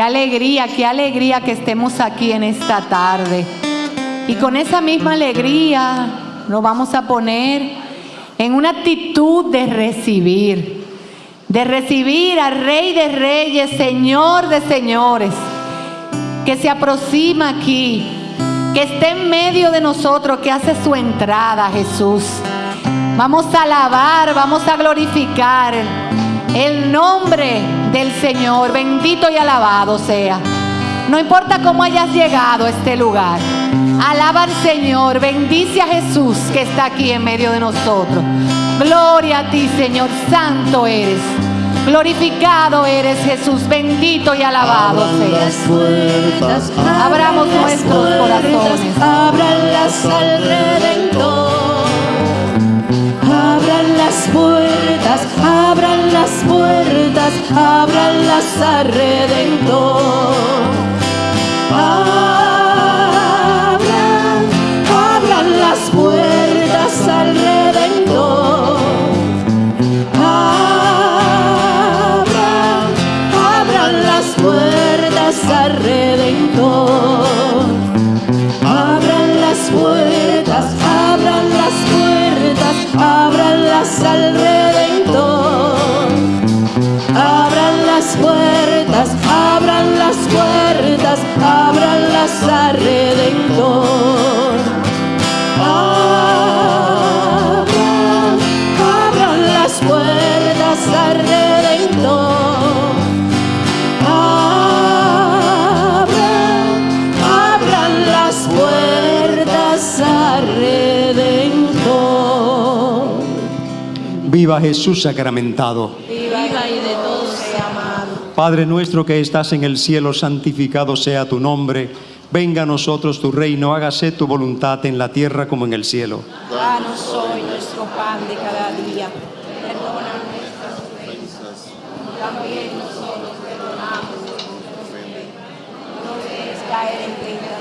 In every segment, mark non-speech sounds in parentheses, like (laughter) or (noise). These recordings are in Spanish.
Qué alegría, qué alegría que estemos aquí en esta tarde. Y con esa misma alegría nos vamos a poner en una actitud de recibir, de recibir al Rey de Reyes, Señor de Señores, que se aproxima aquí, que esté en medio de nosotros, que hace su entrada, Jesús. Vamos a alabar, vamos a glorificar el nombre del Señor, bendito y alabado sea. No importa cómo hayas llegado a este lugar. Alaba al Señor, bendice a Jesús que está aquí en medio de nosotros. Gloria a ti, Señor, santo eres. Glorificado eres Jesús, bendito y alabado seas. Abramos nuestros corazones. Al Redentor. Abran las puertas, abran las puertas, al Redentor. Abran, abran las puertas al Redentor. Al Redentor. Viva Jesús sacramentado. Viva y de todos sea amado. Padre nuestro que estás en el cielo, santificado sea tu nombre. Venga a nosotros tu reino, hágase tu voluntad en la tierra como en el cielo. Danos hoy nuestro pan de cada día. Perdona nuestras ofensas, también nosotros perdonamos a los que nos ofenden. No dejes caer en tentación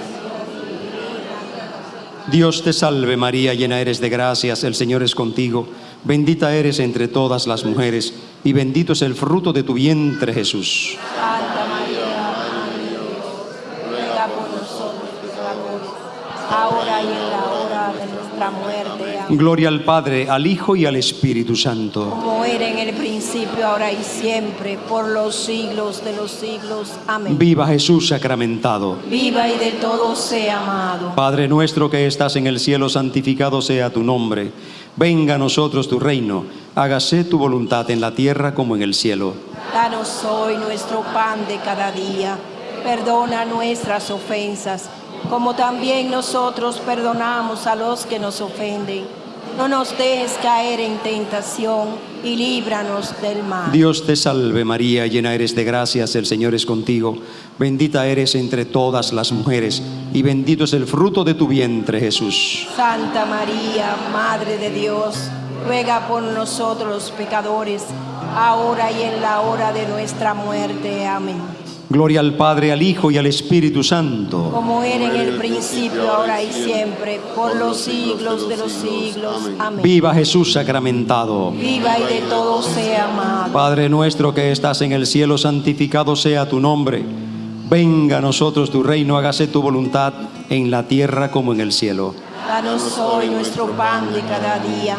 Dios te salve María, llena eres de gracias, el Señor es contigo. Bendita eres entre todas las mujeres y bendito es el fruto de tu vientre Jesús. Santa María, Madre de Dios, ruega por nosotros pecadores, ahora y en la hora de nuestra muerte. Amén. Gloria al Padre, al Hijo y al Espíritu Santo. Como era en el principio, ahora y siempre, por los siglos de los siglos. Amén. Viva Jesús sacramentado. Viva y de todo sea amado. Padre nuestro que estás en el cielo, santificado sea tu nombre. Venga a nosotros tu reino. Hágase tu voluntad en la tierra como en el cielo. Danos hoy nuestro pan de cada día. Perdona nuestras ofensas, como también nosotros perdonamos a los que nos ofenden. No nos dejes caer en tentación y líbranos del mal. Dios te salve María, llena eres de gracias, el Señor es contigo. Bendita eres entre todas las mujeres y bendito es el fruto de tu vientre Jesús. Santa María, Madre de Dios, ruega por nosotros los pecadores, ahora y en la hora de nuestra muerte. Amén. Gloria al Padre, al Hijo y al Espíritu Santo. Como era en el principio, ahora y siempre, por los siglos de los siglos. Amén. Viva Jesús sacramentado. Viva y de todo sea amado. Padre nuestro que estás en el cielo, santificado sea tu nombre. Venga a nosotros tu reino, hágase tu voluntad en la tierra como en el cielo. Danos hoy nuestro pan de cada día.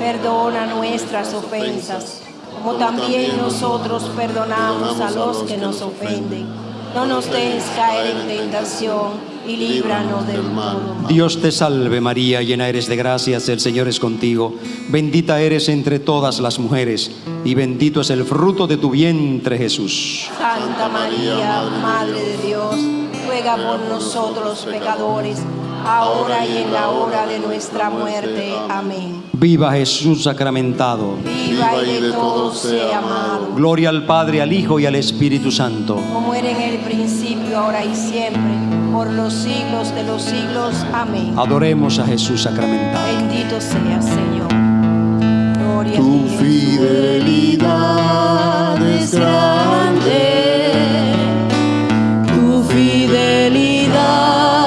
Perdona nuestras ofensas, como también nosotros perdonamos a los que nos ofenden. No nos dejes caer en tentación y líbranos del mal. Dios te salve María, llena eres de gracias, el Señor es contigo. Bendita eres entre todas las mujeres y bendito es el fruto de tu vientre Jesús. Santa María, Madre de Dios, ruega por nosotros los pecadores, ahora y en la hora de nuestra muerte. Amén. Viva Jesús sacramentado. Viva y de todo sea amado, Gloria al Padre, al Hijo y al Espíritu Santo. como era en el principio, ahora y siempre, por los siglos de los siglos. Amén. Adoremos a Jesús sacramentado. Bendito sea, Señor. Gloria a Tu ti. fidelidad es grande, Tu fidelidad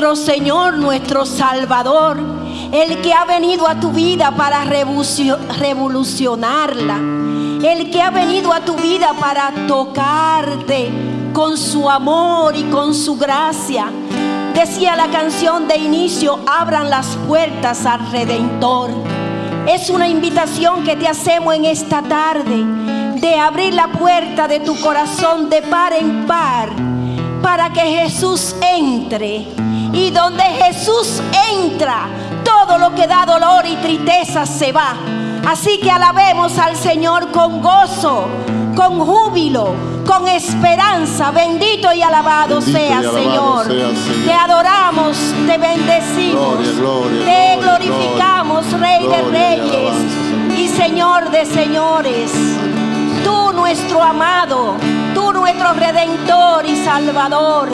nuestro Señor, nuestro Salvador, el que ha venido a tu vida para revolucionarla, el que ha venido a tu vida para tocarte con su amor y con su gracia. Decía la canción de inicio, abran las puertas al Redentor. Es una invitación que te hacemos en esta tarde de abrir la puerta de tu corazón de par en par para que Jesús entre. Y donde Jesús entra, todo lo que da dolor y tristeza se va. Así que alabemos al Señor con gozo, con júbilo, con esperanza. Bendito y alabado, sea, Señor. Te adoramos, te bendecimos, te glorificamos, Rey de Reyes y Señor de Señores. Tú nuestro amado, tú nuestro Redentor y Salvador.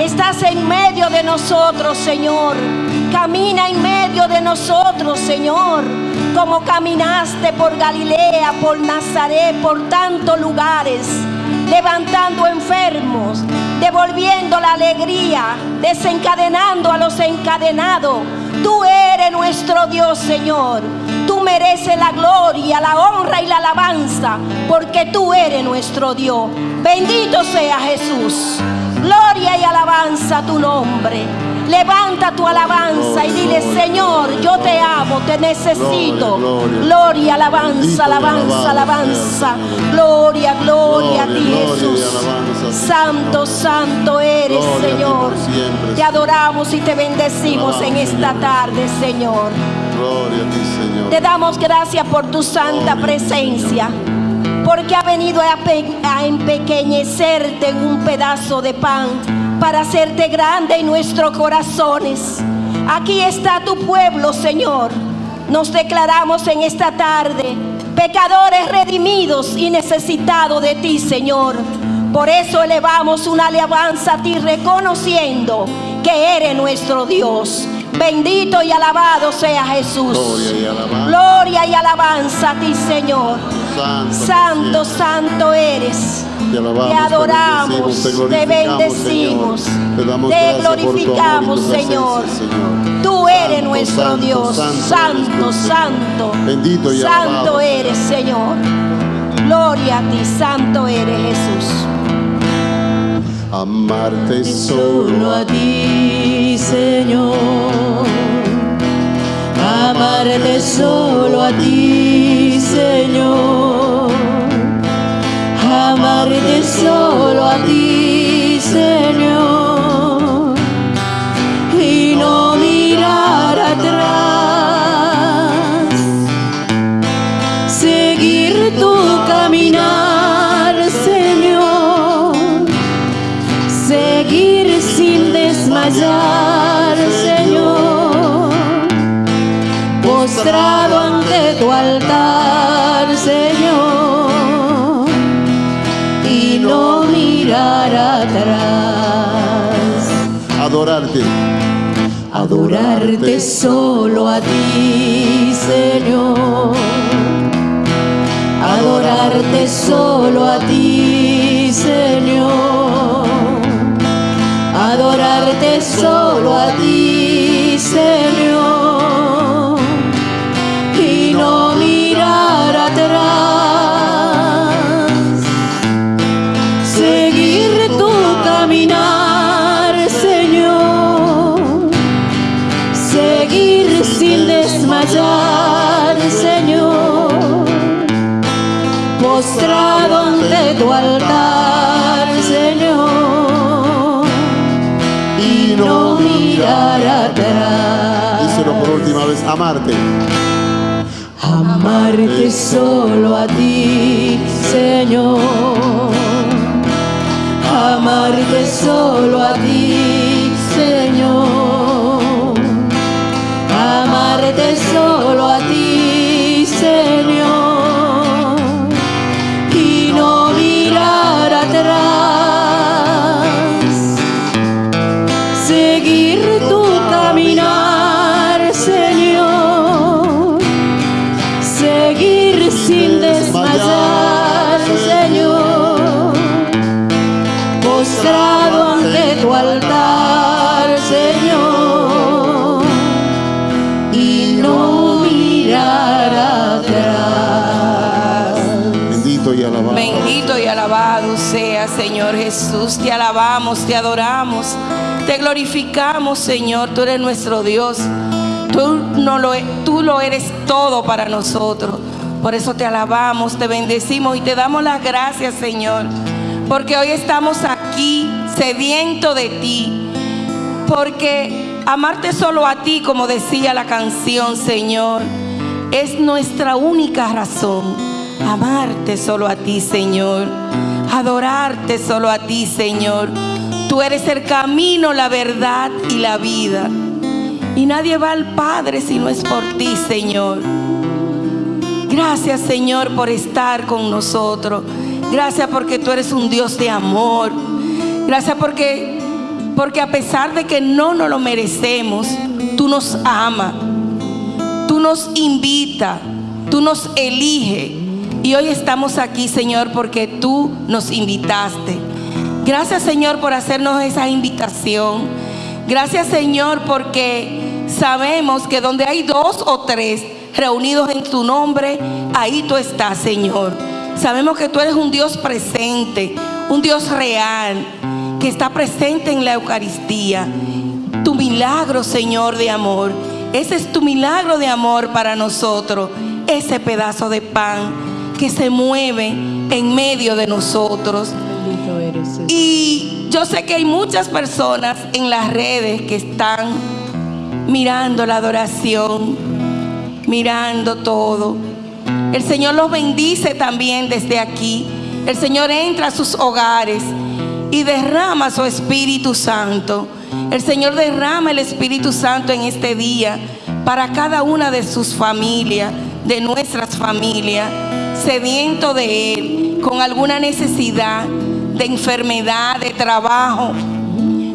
Estás en medio de nosotros, Señor. Camina en medio de nosotros, Señor. Como caminaste por Galilea, por Nazaret, por tantos lugares levantando enfermos, devolviendo la alegría, desencadenando a los encadenados. Tú eres nuestro Dios, Señor. Tú mereces la gloria, la honra y la alabanza, porque tú eres nuestro Dios. Bendito sea Jesús. Gloria y alabanza a tu nombre. Levanta tu alabanza y dile, Señor, yo te amo, te necesito. Gloria, alabanza, alabanza, alabanza. Gloria, gloria a ti, Jesús. Santo, santo eres, Señor. Te adoramos y te bendecimos en esta tarde, Señor. Gloria a ti, Señor. Te damos gracias por tu santa presencia porque ha venido a, empequeñecerte en un pedazo de pan para hacerte grande en nuestros corazones. Aquí está tu pueblo, Señor. Nos declaramos en esta tarde pecadores redimidos y necesitados de ti, Señor. Por eso elevamos una alabanza a ti reconociendo que eres nuestro Dios. Bendito y alabado sea Jesús. Gloria y alabanza, a ti, Señor. Santo, santo, eres. Te, adoramos, te bendecimos, te, glorificamos, Señor. Tú eres nuestro Dios. Santo, santo. Bendito y santo eres, Señor. Gloria a ti, santo eres Jesús amarte solo a ti, Señor. Amarte solo a ti, Señor. Amarte solo a ti, Señor. Y no mirar atrás. Adorarte. Adorarte solo a ti, Señor. Adorarte solo a ti, Señor adorarte solo a ti, Señor, amarte. Amarte solo a ti, Señor. Amarte solo a ti, Te alabamos, te adoramos, te glorificamos, Señor. Tú eres nuestro Dios. Tú, no lo, e, tú lo eres todo para nosotros. Por eso te alabamos, te bendecimos y te damos las gracias, Señor. Porque hoy estamos aquí sediento de ti. Porque amarte solo a ti, como decía la canción, Señor, es nuestra única razón. Amarte solo a ti, Señor. Adorarte solo a ti, Señor. Tú eres el camino, la verdad y la vida. Y nadie va al Padre si no es por ti, Señor. Gracias, Señor, por estar con nosotros. Gracias porque tú eres un Dios de amor. Gracias porque, porque a pesar de que no nos lo merecemos, tú nos amas. Tú nos invitas. Tú nos eliges. Y hoy estamos aquí, Señor, porque tú nos invitaste. Gracias, Señor, por hacernos esa invitación. Gracias, Señor, porque sabemos que donde hay dos o tres reunidos en tu nombre, ahí tú estás, Señor. Sabemos que tú eres un Dios presente, un Dios real, que está presente en la Eucaristía. Tu milagro, Señor, de amor. Ese es tu milagro de amor para nosotros. Ese pedazo de pan que se mueve en medio de nosotros. Y yo sé que hay muchas personas en las redes que están mirando la adoración, mirando todo. El Señor los bendice también desde aquí. El Señor entra a sus hogares y derrama su Espíritu Santo. El Señor derrama el Espíritu Santo en este día para cada una de sus familias, de nuestras familias, sediento de Él, con alguna necesidad de enfermedad, de trabajo,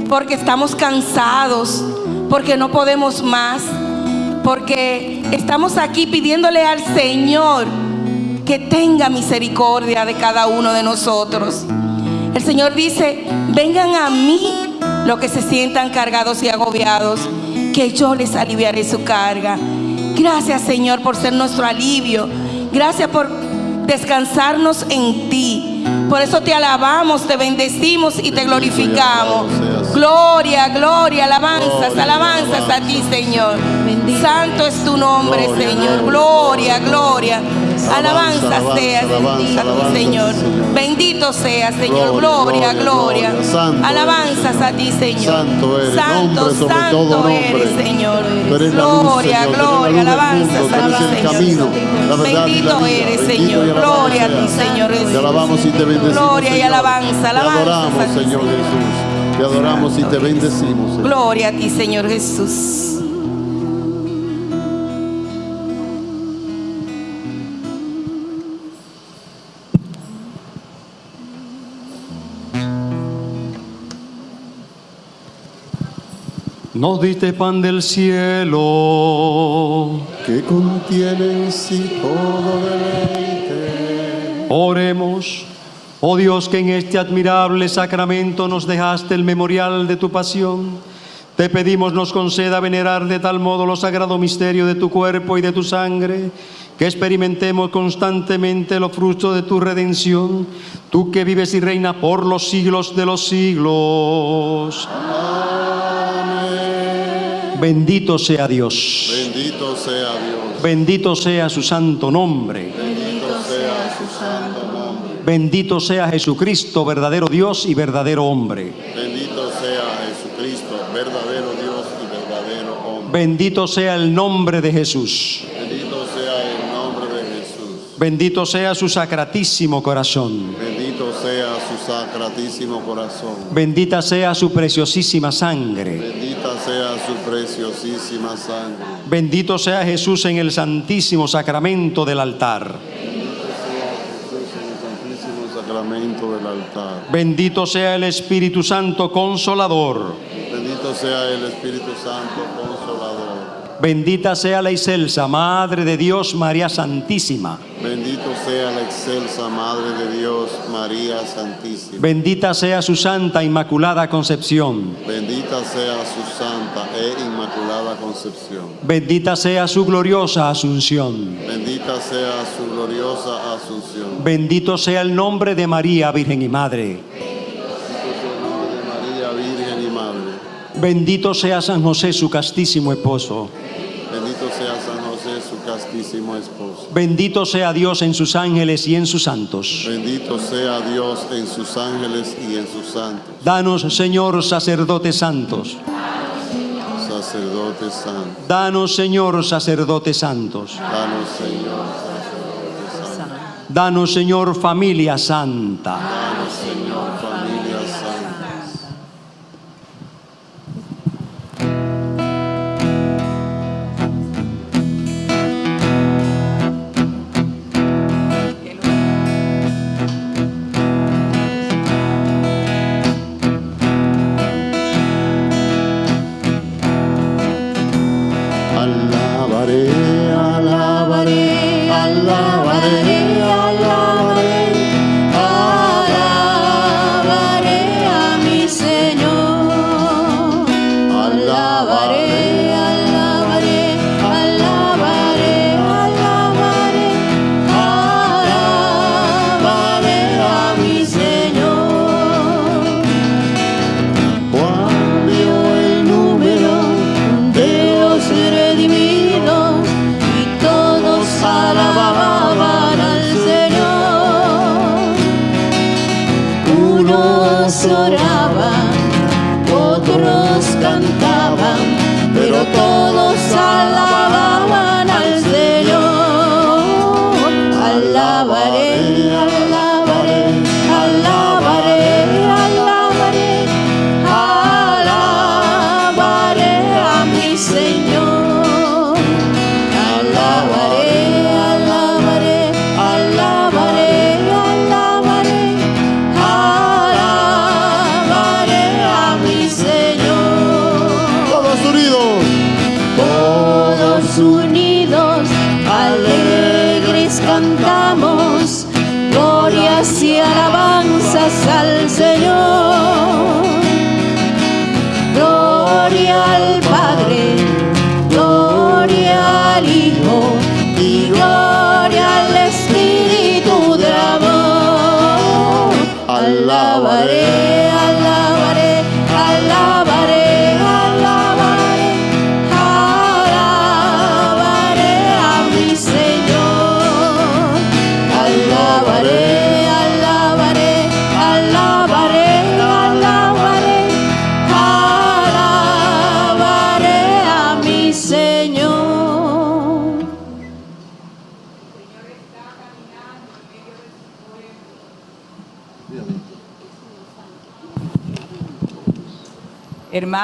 porque estamos cansados, porque no podemos más porque estamos aquí pidiéndole al Señor que tenga misericordia de cada uno de nosotros. El Señor dice, vengan a mí los que se sientan cargados y agobiados, que yo les aliviaré su carga. Gracias Señor por ser nuestro alivio. Gracias por descansarnos en ti. Por eso te alabamos, te bendecimos y te glorificamos. Gloria, gloria, alabanzas, alabanzas a ti, Señor. Santo es tu nombre, Señor. Gloria, gloria. Alabanza sea a ti, Señor. Bendito sea, Señor. Gloria, gloria. Alabanzas a ti, Señor. Santo, santo eres, Señor. Gloria, gloria. Alabanzas a ti, Señor. Bendito eres, Señor. Gloria a ti, Señor. Te alabamos y te bendecimos. Gloria y alabanza, alabanza. Te adoramos, Señor Jesús. Te adoramos y te bendecimos. Gloria a ti, Señor Jesús. Nos diste pan del cielo, que contiene en sí todo deleite. Oremos. Oh Dios, que en este admirable sacramento nos dejaste el memorial de tu pasión. Te pedimos nos conceda venerar de tal modo los sagrado misterio de tu cuerpo y de tu sangre, que experimentemos constantemente los frutos de tu redención, tú que vives y reinas por los siglos de los siglos. Bendito sea Dios. Bendito sea Dios. Bendito sea su santo nombre. Bendito sea su santo nombre. Bendito sea Jesucristo, verdadero Dios y verdadero hombre. Bendito sea Jesucristo, verdadero Dios y verdadero hombre. Bendito sea el nombre de Jesús. Bendito sea el nombre de Jesús. Bendito sea su sacratísimo corazón. Bendito sea su sacratísimo corazón. Bendita sea su preciosísima sangre. Bendita sea su preciosísima sangre. Bendito sea Jesús en el santísimo sacramento del altar. Jesús en el santísimo sacramento del altar. Bendito sea el Espíritu Santo consolador. Bendito sea el Espíritu Santo consolador. Bendita sea la excelsa Madre de Dios, María Santísima. Bendito sea la excelsa Madre de Dios, María Santísima. Bendita sea su Santa Inmaculada Concepción. Bendita sea su Santa e Inmaculada Concepción. Bendita sea su gloriosa Asunción. Bendita sea su gloriosa Asunción. Bendito sea el nombre de María, Virgen y Madre. Bendito sea San José, su castísimo esposo. Bendito sea San José, su castísimo esposo. Bendito sea Dios en sus ángeles y en sus santos. Bendito sea Dios en sus ángeles y en sus santos. Danos, Señor, sacerdotes santos. Sacerdotes santos. Danos, Señor, sacerdotes santos. Danos, Señor, sacerdotes santos. Danos, Señor, familia santa.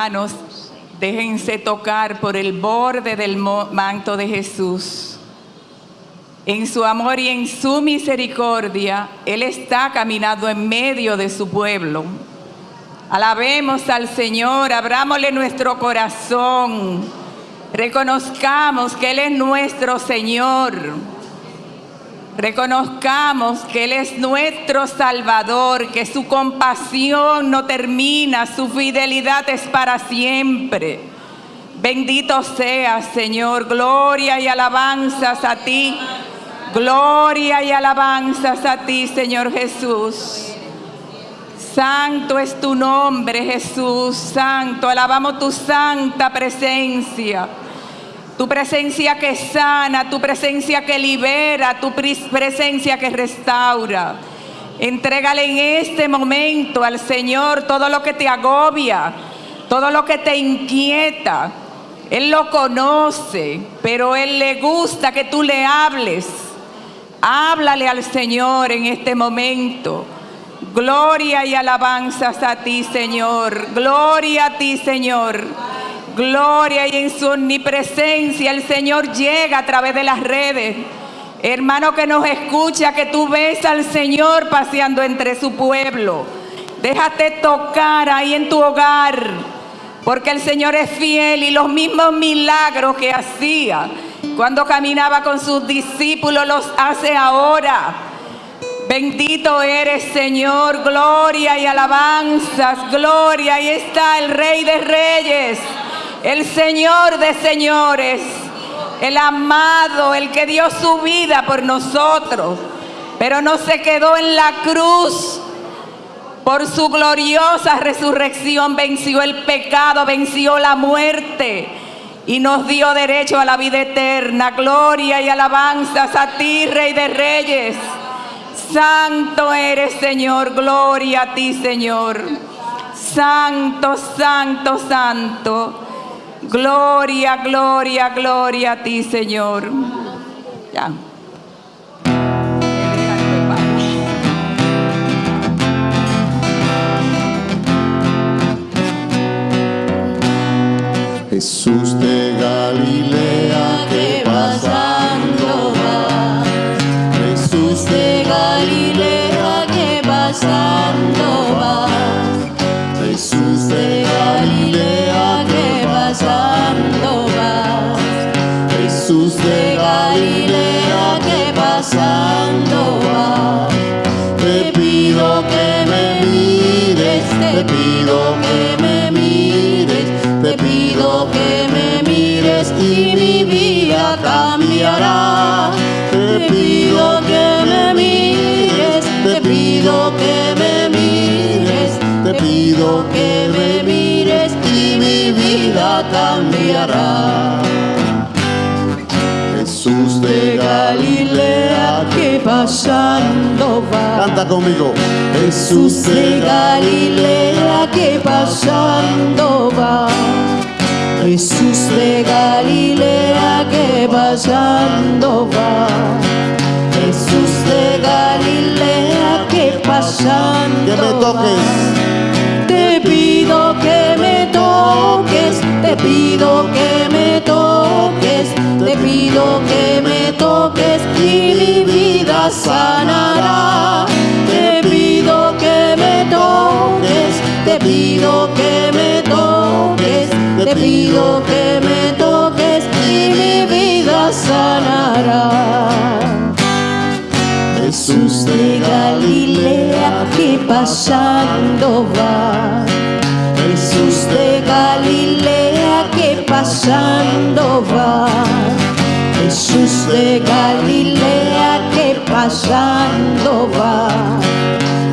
Hermanos, déjense tocar por el borde del manto de Jesús. En su amor y en su misericordia, Él está caminando en medio de su pueblo. Alabemos al Señor, abrámosle nuestro corazón, reconozcamos que Él es nuestro Señor. Reconozcamos que Él es nuestro Salvador, que su compasión no termina, su fidelidad es para siempre. Bendito seas, Señor. Gloria y alabanzas a ti. Gloria y alabanzas a ti, Señor Jesús. Santo es tu nombre, Jesús. Santo, alabamos tu santa presencia. Tu presencia que sana, tu presencia que libera, tu pres- presencia que restaura. Entrégale en este momento al Señor todo lo que te agobia, todo lo que te inquieta. Él lo conoce, pero Él le gusta que tú le hables. Háblale al Señor en este momento. Gloria y alabanzas a ti, Señor. Gloria a ti, Señor. Gloria y en su omnipresencia el Señor llega a través de las redes. Hermano que nos escucha, que tú ves al Señor paseando entre su pueblo. Déjate tocar ahí en tu hogar. porque el Señor es fiel y los mismos milagros que hacía cuando caminaba con sus discípulos los hace ahora. Bendito eres Señor, gloria y alabanzas, gloria. Ahí está el Rey de Reyes, el Señor de Señores, el amado, el que dio su vida por nosotros, pero no se quedó en la cruz. Por su gloriosa resurrección venció el pecado, venció la muerte y nos dio derecho a la vida eterna. Gloria y alabanzas a ti, Rey de Reyes. Santo eres, Señor. Gloria a ti, Señor. Santo, santo, santo. Gloria, gloria, gloria a ti, Señor. Ya. Jesús de Galilea pido que me mires, Te pido que me mires y mi vida cambiará. Te pido que me mires, te pido que me mires, te pido que me mires y mi vida cambiará. Jesús de Galilea que pasando va. Canta conmigo. Jesús de Galilea que pasando va. Jesús de Galilea que pasando va. Jesús de Galilea que pasando Que me va. toques. Te pido que me toques, te pido que me toques, te pido que me toques y mi vida sanará. Te pido que me toques, te pido que me toques, te pido que me toques y mi vida sanará. Jesús de Galilea que pasando va. Jesús de va. Jesús de Galilea que pasando va.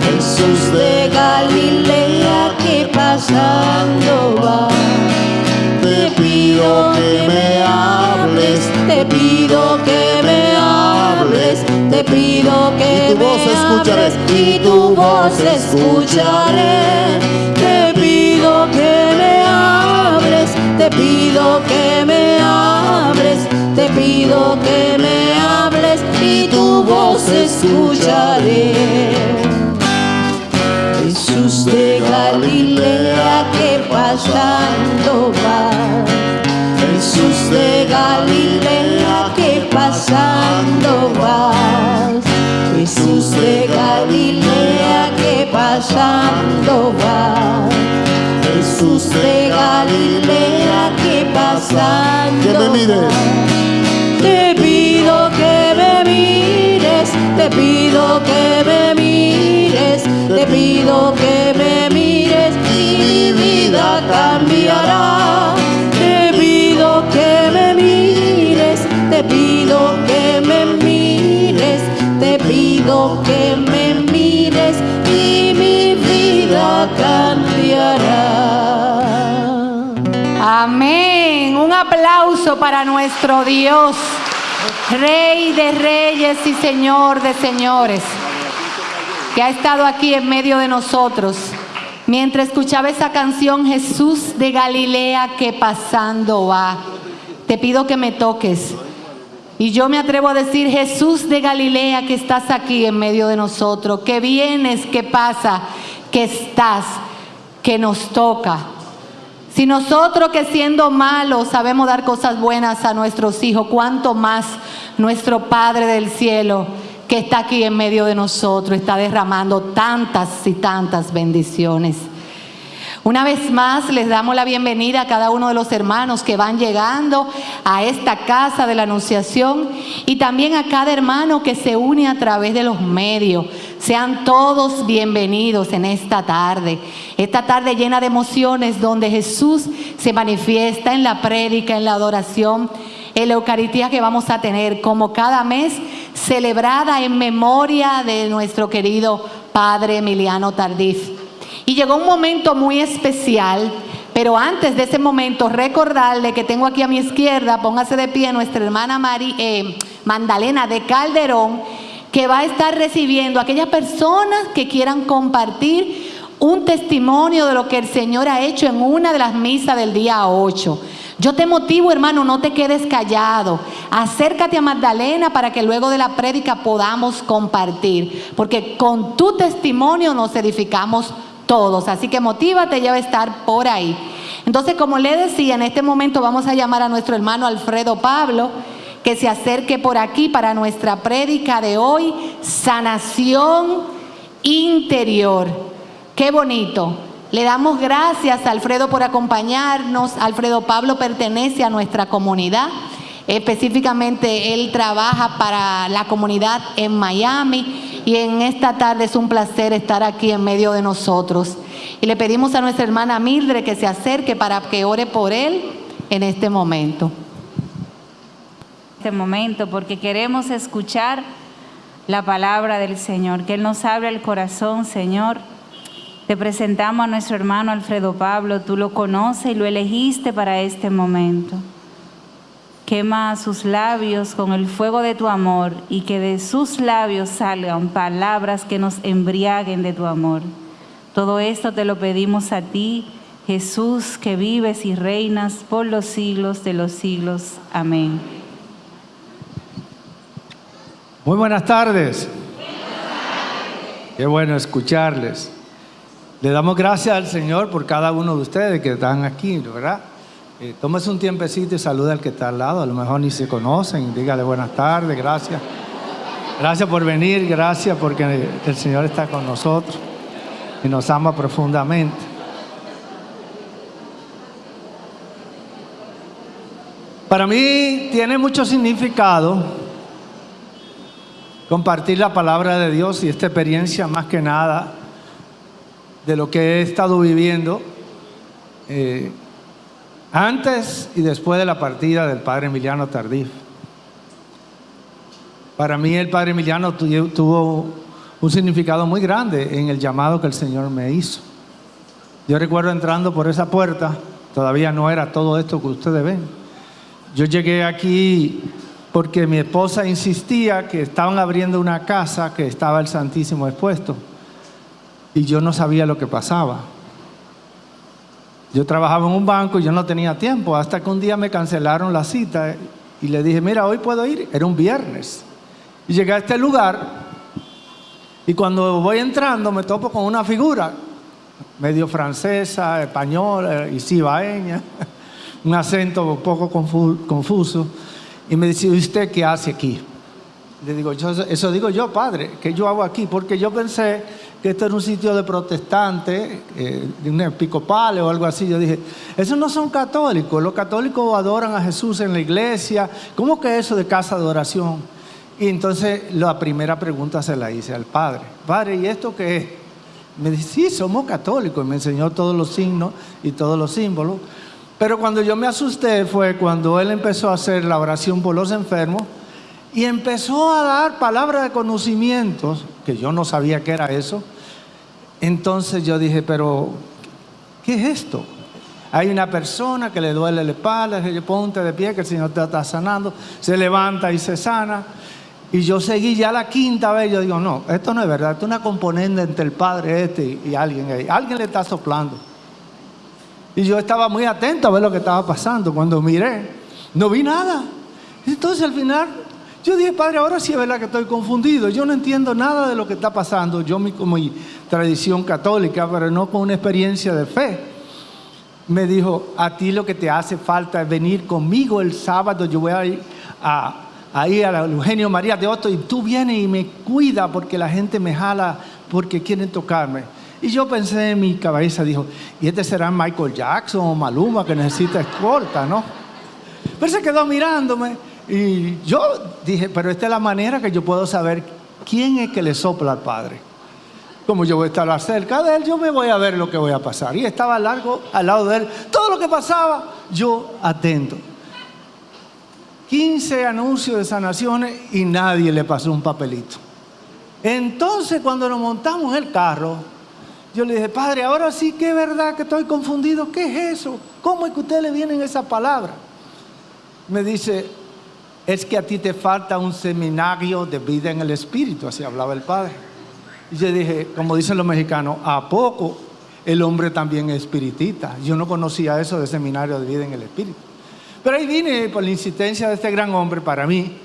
Jesús de Galilea que pasando va. Te pido que me hables. Te pido que me hables, te pido que Y tu voz me escucharé. hables y tu voz escucharé. Te pido que me hables, te pido que me hables y tu voz escucharé. Jesús de Galilea que pasando va. Jesús de Galilea que pasando vas. Jesús de Galilea que pasando vas. Jesús de Galilea que pasando Que me mires. Te pido que me mires, te pido que me mires, te pido que me mires y mi vida cambiará. Te pido que me mires, te pido que me mires, te pido que me mires y mi vida cambiará. Aplauso para nuestro Dios, Rey de reyes y Señor de señores, que ha estado aquí en medio de nosotros. Mientras escuchaba esa canción, Jesús de Galilea que pasando va. Te pido que me toques. Y yo me atrevo a decir, Jesús de Galilea, que estás aquí en medio de nosotros, que vienes, que pasa, que estás, que nos toca. Si nosotros que siendo malos sabemos dar cosas buenas a nuestros hijos, cuánto más nuestro Padre del cielo que está aquí en medio de nosotros está derramando tantas y tantas bendiciones. Una vez más les damos la bienvenida a cada uno de los hermanos que van llegando a esta casa de la Anunciación y también a cada hermano que se une a través de los medios. Sean todos bienvenidos en esta tarde, esta tarde llena de emociones donde Jesús se manifiesta en la prédica, en la adoración, en la Eucaristía que vamos a tener como cada mes celebrada en memoria de nuestro querido Padre Emiliano Tardif. Y llegó un momento muy especial, pero antes de ese momento recordarle que tengo aquí a mi izquierda, póngase de pie nuestra hermana Mari, eh, Magdalena de Calderón, que va a estar recibiendo a aquellas personas que quieran compartir un testimonio de lo que el Señor ha hecho en una de las misas del día 8. Yo te motivo, hermano, no te quedes callado. Acércate a Magdalena para que luego de la prédica podamos compartir, porque con tu testimonio nos edificamos todos. Así que motívate, ya va a estar por ahí. Entonces, como le decía, en este momento vamos a llamar a nuestro hermano Alfredo Pablo que se acerque por aquí para nuestra prédica de hoy, sanación interior. Qué bonito. Le damos gracias a Alfredo por acompañarnos. Alfredo Pablo pertenece a nuestra comunidad. Específicamente él trabaja para la comunidad en Miami y en esta tarde es un placer estar aquí en medio de nosotros. Y le pedimos a nuestra hermana Mildred que se acerque para que ore por él en este momento. Este momento porque queremos escuchar la palabra del Señor, que Él nos abra el corazón, Señor te presentamos a nuestro hermano Alfredo Pablo, tú lo conoces y lo elegiste para este momento. Quema sus labios con el fuego de tu amor y que de sus labios salgan palabras que nos embriaguen de tu amor. Todo esto te lo pedimos a ti, Jesús, que vives y reinas por los siglos de los siglos. Amén. Muy buenas tardes. Qué bueno escucharles. Le damos gracias al Señor por cada uno de ustedes que están aquí, ¿verdad? Eh, tómese un tiempecito y saluda al que está al lado, a lo mejor ni se conocen, dígale buenas tardes, gracias. Gracias por venir, gracias porque el Señor está con nosotros y nos ama profundamente. Para mí tiene mucho significado compartir la palabra de Dios y esta experiencia más que nada de lo que he estado viviendo eh, antes y después de la partida del padre Emiliano Tardif. Para mí el padre Emiliano tuvo un significado muy grande en el llamado que el Señor me hizo. Yo recuerdo entrando por esa puerta, todavía no era todo esto que ustedes ven. Yo llegué aquí porque mi esposa insistía que estaban abriendo una casa que estaba el Santísimo expuesto y yo no sabía lo que pasaba. Yo trabajaba en un banco y yo no tenía tiempo, hasta que un día me cancelaron la cita y le dije, mira, hoy puedo ir, era un viernes. Y llegué a este lugar y cuando voy entrando me topo con una figura, medio francesa, española y cibaeña, (laughs) un acento un poco confuso, y me dice, ¿usted qué hace aquí? Le digo, eso digo yo, padre, ¿qué yo hago aquí? Porque yo pensé que esto era un sitio de protestantes, eh, de un episcopal o algo así. Yo dije, esos no son católicos, los católicos adoran a Jesús en la iglesia, ¿cómo que eso de casa de oración? Y entonces la primera pregunta se la hice al padre, padre, ¿y esto qué es? Me dice, sí, somos católicos, y me enseñó todos los signos y todos los símbolos. Pero cuando yo me asusté fue cuando él empezó a hacer la oración por los enfermos y empezó a dar palabras de conocimientos, que yo no sabía qué era eso, entonces yo dije, pero, ¿qué es esto? Hay una persona que le duele la espalda, le ponte de pie que el Señor te está sanando, se levanta y se sana. Y yo seguí ya la quinta vez, yo digo, no, esto no es verdad, esto es una componente entre el Padre este y alguien ahí. Alguien le está soplando. Y yo estaba muy atento a ver lo que estaba pasando. Cuando miré, no vi nada. Entonces al final yo dije, padre, ahora sí es verdad que estoy confundido. Yo no entiendo nada de lo que está pasando. Yo, como mi tradición católica, pero no con una experiencia de fe. Me dijo, a ti lo que te hace falta es venir conmigo el sábado. Yo voy a ir a, a ir a Eugenio María de Otto y tú vienes y me cuida porque la gente me jala porque quieren tocarme. Y yo pensé en mi cabeza, dijo, y este será Michael Jackson o Maluma que necesita escolta, ¿no? Pero se quedó mirándome y yo dije, pero esta es la manera que yo puedo saber quién es que le sopla al Padre. Como yo voy a estar cerca de él, yo me voy a ver lo que voy a pasar. Y estaba largo al lado de él. Todo lo que pasaba, yo atento. 15 anuncios de sanaciones y nadie le pasó un papelito. Entonces cuando nos montamos en el carro, yo le dije, padre, ahora sí que es verdad que estoy confundido. ¿Qué es eso? ¿Cómo es que a usted le vienen esa palabra? Me dice, es que a ti te falta un seminario de vida en el espíritu, así hablaba el padre. Y yo dije, como dicen los mexicanos, ¿a poco el hombre también es espiritista? Yo no conocía eso de seminario de vida en el espíritu. Pero ahí vine por la insistencia de este gran hombre para mí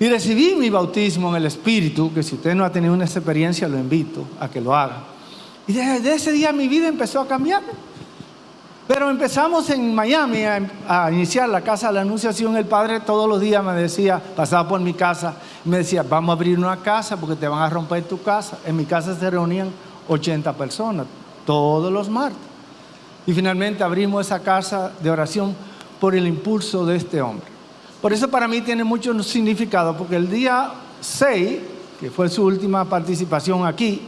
y recibí mi bautismo en el Espíritu, que si usted no ha tenido una experiencia lo invito a que lo haga. Y desde ese día mi vida empezó a cambiar. Pero empezamos en Miami a, iniciar la casa de la Anunciación. El padre todos los días me decía, pasaba por mi casa, me decía, vamos a abrir una casa porque te van a romper tu casa. En mi casa se reunían 80 personas todos los martes. Y finalmente abrimos esa casa de oración por el impulso de este hombre. Por eso para mí tiene mucho significado, porque el día 6, que fue su última participación aquí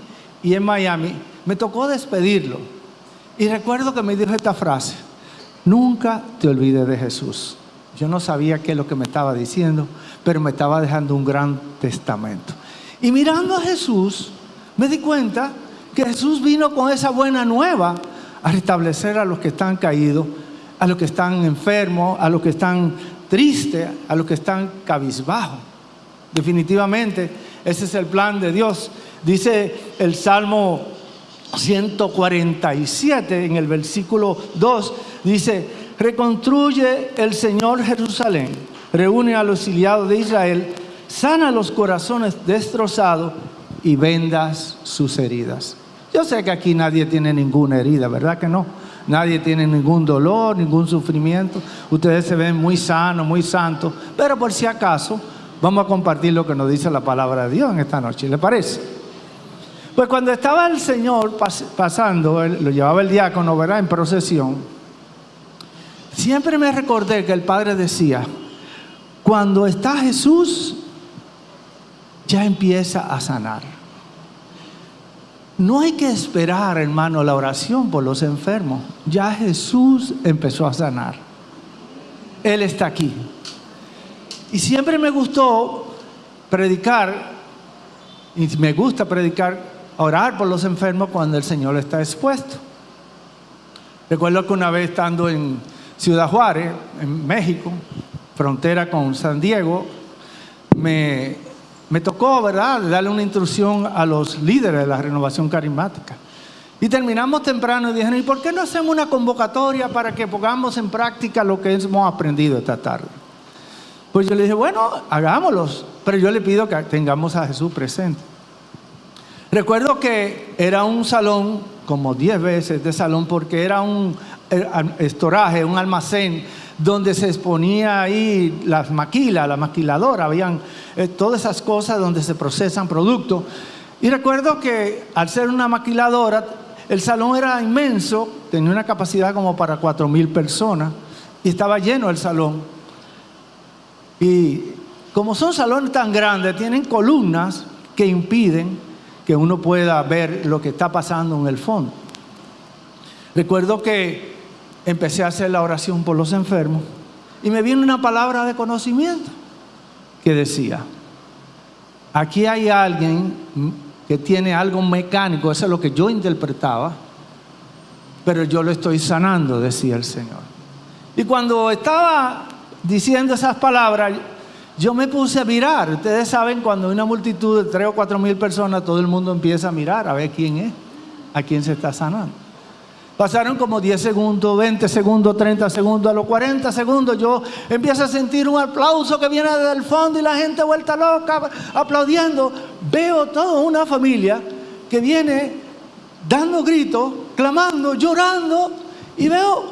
y en Miami, me tocó despedirlo. Y recuerdo que me dijo esta frase, nunca te olvides de Jesús. Yo no sabía qué es lo que me estaba diciendo, pero me estaba dejando un gran testamento. Y mirando a Jesús, me di cuenta que Jesús vino con esa buena nueva a restablecer a los que están caídos a los que están enfermos, a los que están tristes, a los que están cabizbajos. Definitivamente, ese es el plan de Dios. Dice el Salmo 147 en el versículo 2, dice, reconstruye el Señor Jerusalén, reúne a los exiliados de Israel, sana los corazones destrozados y vendas sus heridas. Yo sé que aquí nadie tiene ninguna herida, ¿verdad que no? Nadie tiene ningún dolor, ningún sufrimiento. Ustedes se ven muy sanos, muy santos. Pero por si acaso, vamos a compartir lo que nos dice la palabra de Dios en esta noche. ¿Le parece? Pues cuando estaba el Señor pasando, lo llevaba el diácono, ¿verdad? En procesión. Siempre me recordé que el Padre decía, cuando está Jesús, ya empieza a sanar. No hay que esperar, hermano, la oración por los enfermos. Ya Jesús empezó a sanar. Él está aquí. Y siempre me gustó predicar, y me gusta predicar, orar por los enfermos cuando el Señor está expuesto. Recuerdo que una vez estando en Ciudad Juárez, en México, frontera con San Diego, me tocó, ¿verdad?, darle una instrucción a los líderes de la renovación carismática. Y terminamos temprano y dijeron, ¿y por qué no hacemos una convocatoria para que pongamos en práctica lo que hemos aprendido esta tarde? Pues yo le dije, bueno, hagámoslos, pero yo le pido que tengamos a Jesús presente. Recuerdo que era un salón, como 10 veces de salón, porque era un eh, estoraje, un almacén donde se exponía ahí las maquilas, la maquiladora, habían eh, todas esas cosas donde se procesan productos. Y recuerdo que al ser una maquiladora, el salón era inmenso, tenía una capacidad como para cuatro mil personas y estaba lleno el salón. Y como son salones tan grandes, tienen columnas que impiden que uno pueda ver lo que está pasando en el fondo. Recuerdo que empecé a hacer la oración por los enfermos y me vino una palabra de conocimiento que decía, aquí hay alguien que tiene algo mecánico, eso es lo que yo interpretaba, pero yo lo estoy sanando, decía el Señor. Y cuando estaba diciendo esas palabras, yo me puse a mirar. Ustedes saben, cuando hay una multitud de tres o cuatro mil personas, todo el mundo empieza a mirar a ver quién es, a quién se está sanando. Pasaron como 10 segundos, 20 segundos, 30 segundos. A los 40 segundos yo empiezo a sentir un aplauso que viene desde el fondo y la gente vuelta loca aplaudiendo. Veo toda una familia que viene dando gritos, clamando, llorando y veo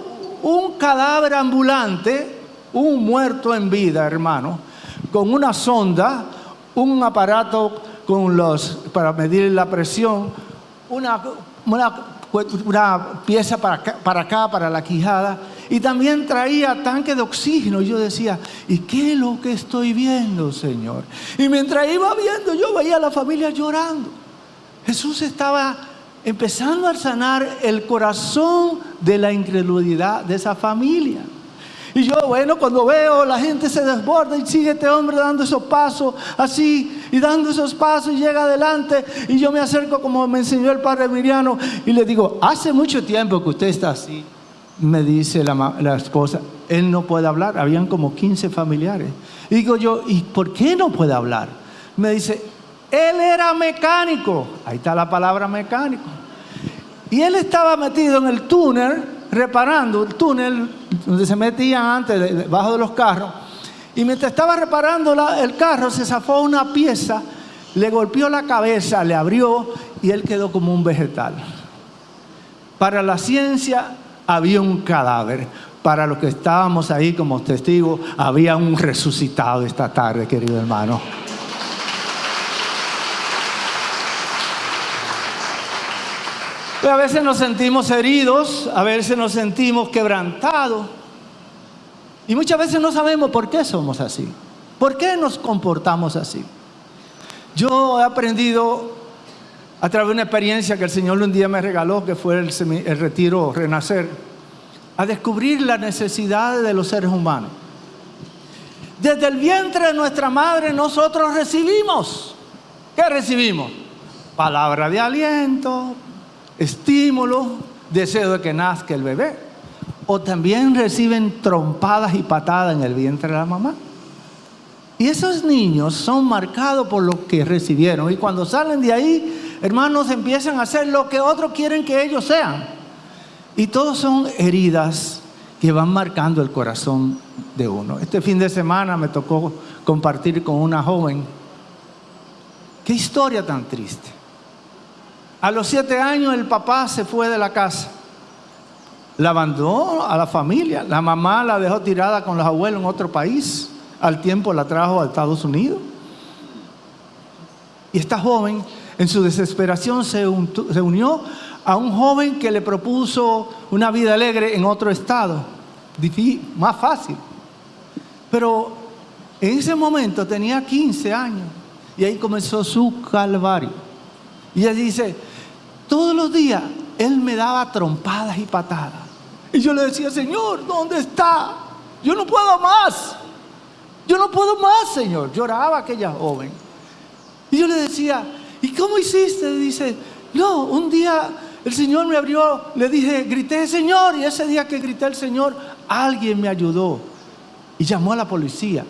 un cadáver ambulante, un muerto en vida, hermano, con una sonda, un aparato con los, para medir la presión, una una, pieza para acá, para acá, para la quijada, y también traía tanque de oxígeno. Y yo decía, ¿y qué es lo que estoy viendo, Señor? Y mientras iba viendo, yo veía a la familia llorando. Jesús estaba empezando a sanar el corazón de la incredulidad de esa familia. Y yo, bueno, cuando veo la gente se desborda y sigue este hombre dando esos pasos así y dando esos pasos y llega adelante y yo me acerco como me enseñó el padre Miriano y le digo, hace mucho tiempo que usted está así. Me dice la, la esposa, él no puede hablar, habían como 15 familiares. Y digo yo, ¿y por qué no puede hablar? Me dice, él era mecánico, ahí está la palabra mecánico. Y él estaba metido en el túnel, reparando el túnel donde se metían antes, de- debajo de los carros. Y mientras estaba reparando la- el carro, se zafó una pieza, le golpeó la cabeza, le abrió y él quedó como un vegetal. Para la ciencia había un cadáver. Para los que estábamos ahí como testigos, había un resucitado esta tarde, querido hermano. A veces nos sentimos heridos, a veces nos sentimos quebrantados. Y muchas veces no sabemos por qué somos así. ¿Por qué nos comportamos así? Yo he aprendido a través de una experiencia que el Señor un día me regaló, que fue el, el retiro Renacer, a descubrir la necesidad de los seres humanos. Desde el vientre de nuestra madre nosotros recibimos. ¿Qué recibimos? Palabra de aliento, estímulo, deseo de que nazca el bebé. O también reciben trompadas y patadas en el vientre de la mamá. Y esos niños son marcados por lo que recibieron. Y cuando salen de ahí, hermanos, empiezan a hacer lo que otros quieren que ellos sean. Y todos son heridas que van marcando el corazón de uno. Este fin de semana me tocó compartir con una joven. Qué historia tan triste. A los siete años el papá se fue de la casa. La abandonó a la familia. La mamá la dejó tirada con los abuelos en otro país. Al tiempo la trajo a Estados Unidos. Y esta joven, en su desesperación, se, unió a un joven que le propuso una vida alegre en otro estado. Más fácil. Pero en ese momento tenía 15 años. Y ahí comenzó su calvario. Y ella dice, todos los días él me daba trompadas y patadas. Y yo le decía, Señor, ¿dónde está? Yo no puedo más. Yo no puedo más, Señor. Lloraba aquella joven. Y yo le decía, ¿y cómo hiciste? Dice, no, un día el Señor me abrió, le dije, grité, Señor. Y ese día que grité al Señor, alguien me ayudó. Y llamó a la policía.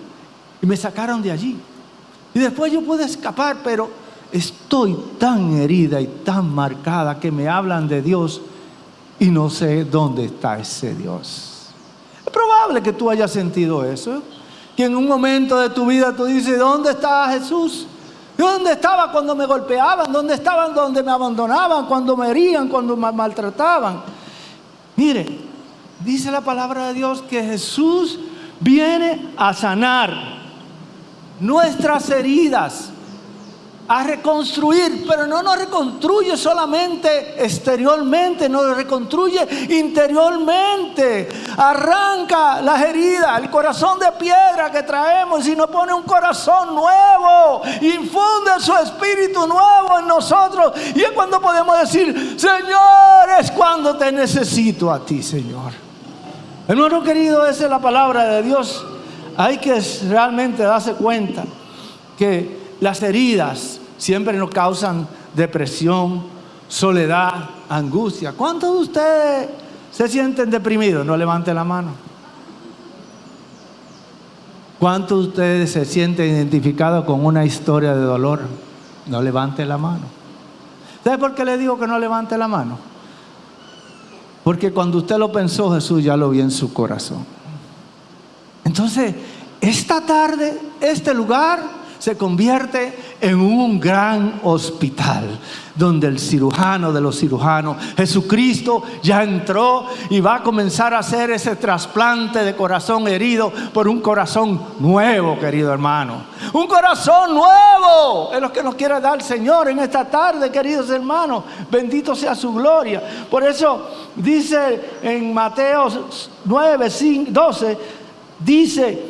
Y me sacaron de allí. Y después yo pude escapar, pero estoy tan herida y tan marcada que me hablan de Dios y no sé dónde está ese Dios. Es probable que tú hayas sentido eso. Que en un momento de tu vida tú dices, ¿dónde está Jesús? ¿Dónde estaba cuando me golpeaban? ¿Dónde estaban donde me abandonaban? Cuando me herían, cuando me maltrataban. Mire, dice la palabra de Dios que Jesús viene a sanar nuestras heridas, a reconstruir, pero no nos reconstruye solamente exteriormente, nos reconstruye interiormente. Arranca las heridas, el corazón de piedra que traemos y nos pone un corazón nuevo, infunde su espíritu nuevo en nosotros. Y es cuando podemos decir, Señor, es cuando te necesito a ti, Señor. Hermano querido, esa es la palabra de Dios. Hay que realmente darse cuenta que las heridas siempre nos causan depresión, soledad, angustia. ¿Cuántos de ustedes se sienten deprimidos? No levanten la mano. ¿Cuántos de ustedes se sienten identificados con una historia de dolor? No levanten la mano. ¿Sabe por qué le digo que no levante la mano? Porque cuando usted lo pensó, Jesús ya lo vio en su corazón. Entonces, esta tarde, este lugar, se convierte en un gran hospital donde el cirujano de los cirujanos, Jesucristo, ya entró y va a comenzar a hacer ese trasplante de corazón herido por un corazón nuevo, querido hermano. Un corazón nuevo es lo que nos quiere dar el Señor en esta tarde, queridos hermanos. Bendito sea su gloria. Por eso dice en Mateo 9, 12, dice,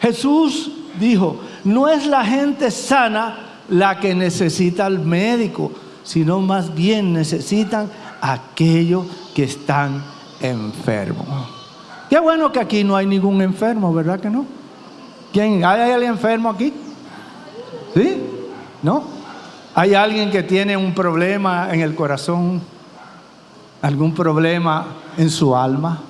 Jesús dijo, no es la gente sana la que necesita al médico, sino más bien necesitan aquellos que están enfermos. Qué bueno que aquí no hay ningún enfermo, ¿verdad que no? ¿Hay alguien enfermo aquí? ¿Sí? ¿No? ¿Hay alguien que tiene un problema en el corazón? ¿Algún problema en su alma?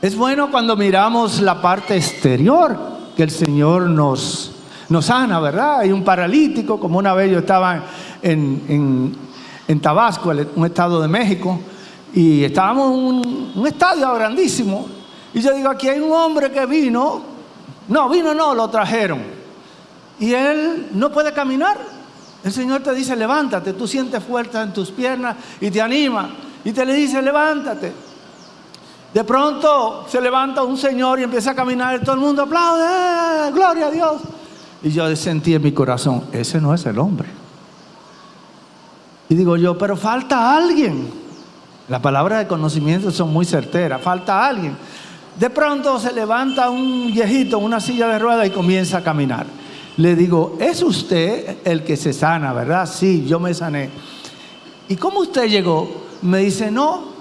Es bueno cuando miramos la parte exterior que el Señor nos, nos sana, ¿verdad? Hay un paralítico, como una vez yo estaba en, Tabasco, un estado de México, y estábamos en un, un estadio grandísimo. Y yo digo, aquí hay un hombre que vino, no, vino no, lo trajeron. Y él no puede caminar. El Señor te dice, levántate, tú sientes fuerza en tus piernas y te anima. Y te le dice, levántate. De pronto se levanta un señor y empieza a caminar y todo el mundo aplaude, ¡Eh, gloria a Dios. Y yo sentí en mi corazón, ese no es el hombre. Y digo yo, pero falta alguien. Las palabras de conocimiento son muy certeras, falta alguien. De pronto se levanta un viejito en una silla de ruedas y comienza a caminar. Le digo, ¿es usted el que se sana, verdad? Sí, yo me sané. ¿Y cómo usted llegó? Me dice, no,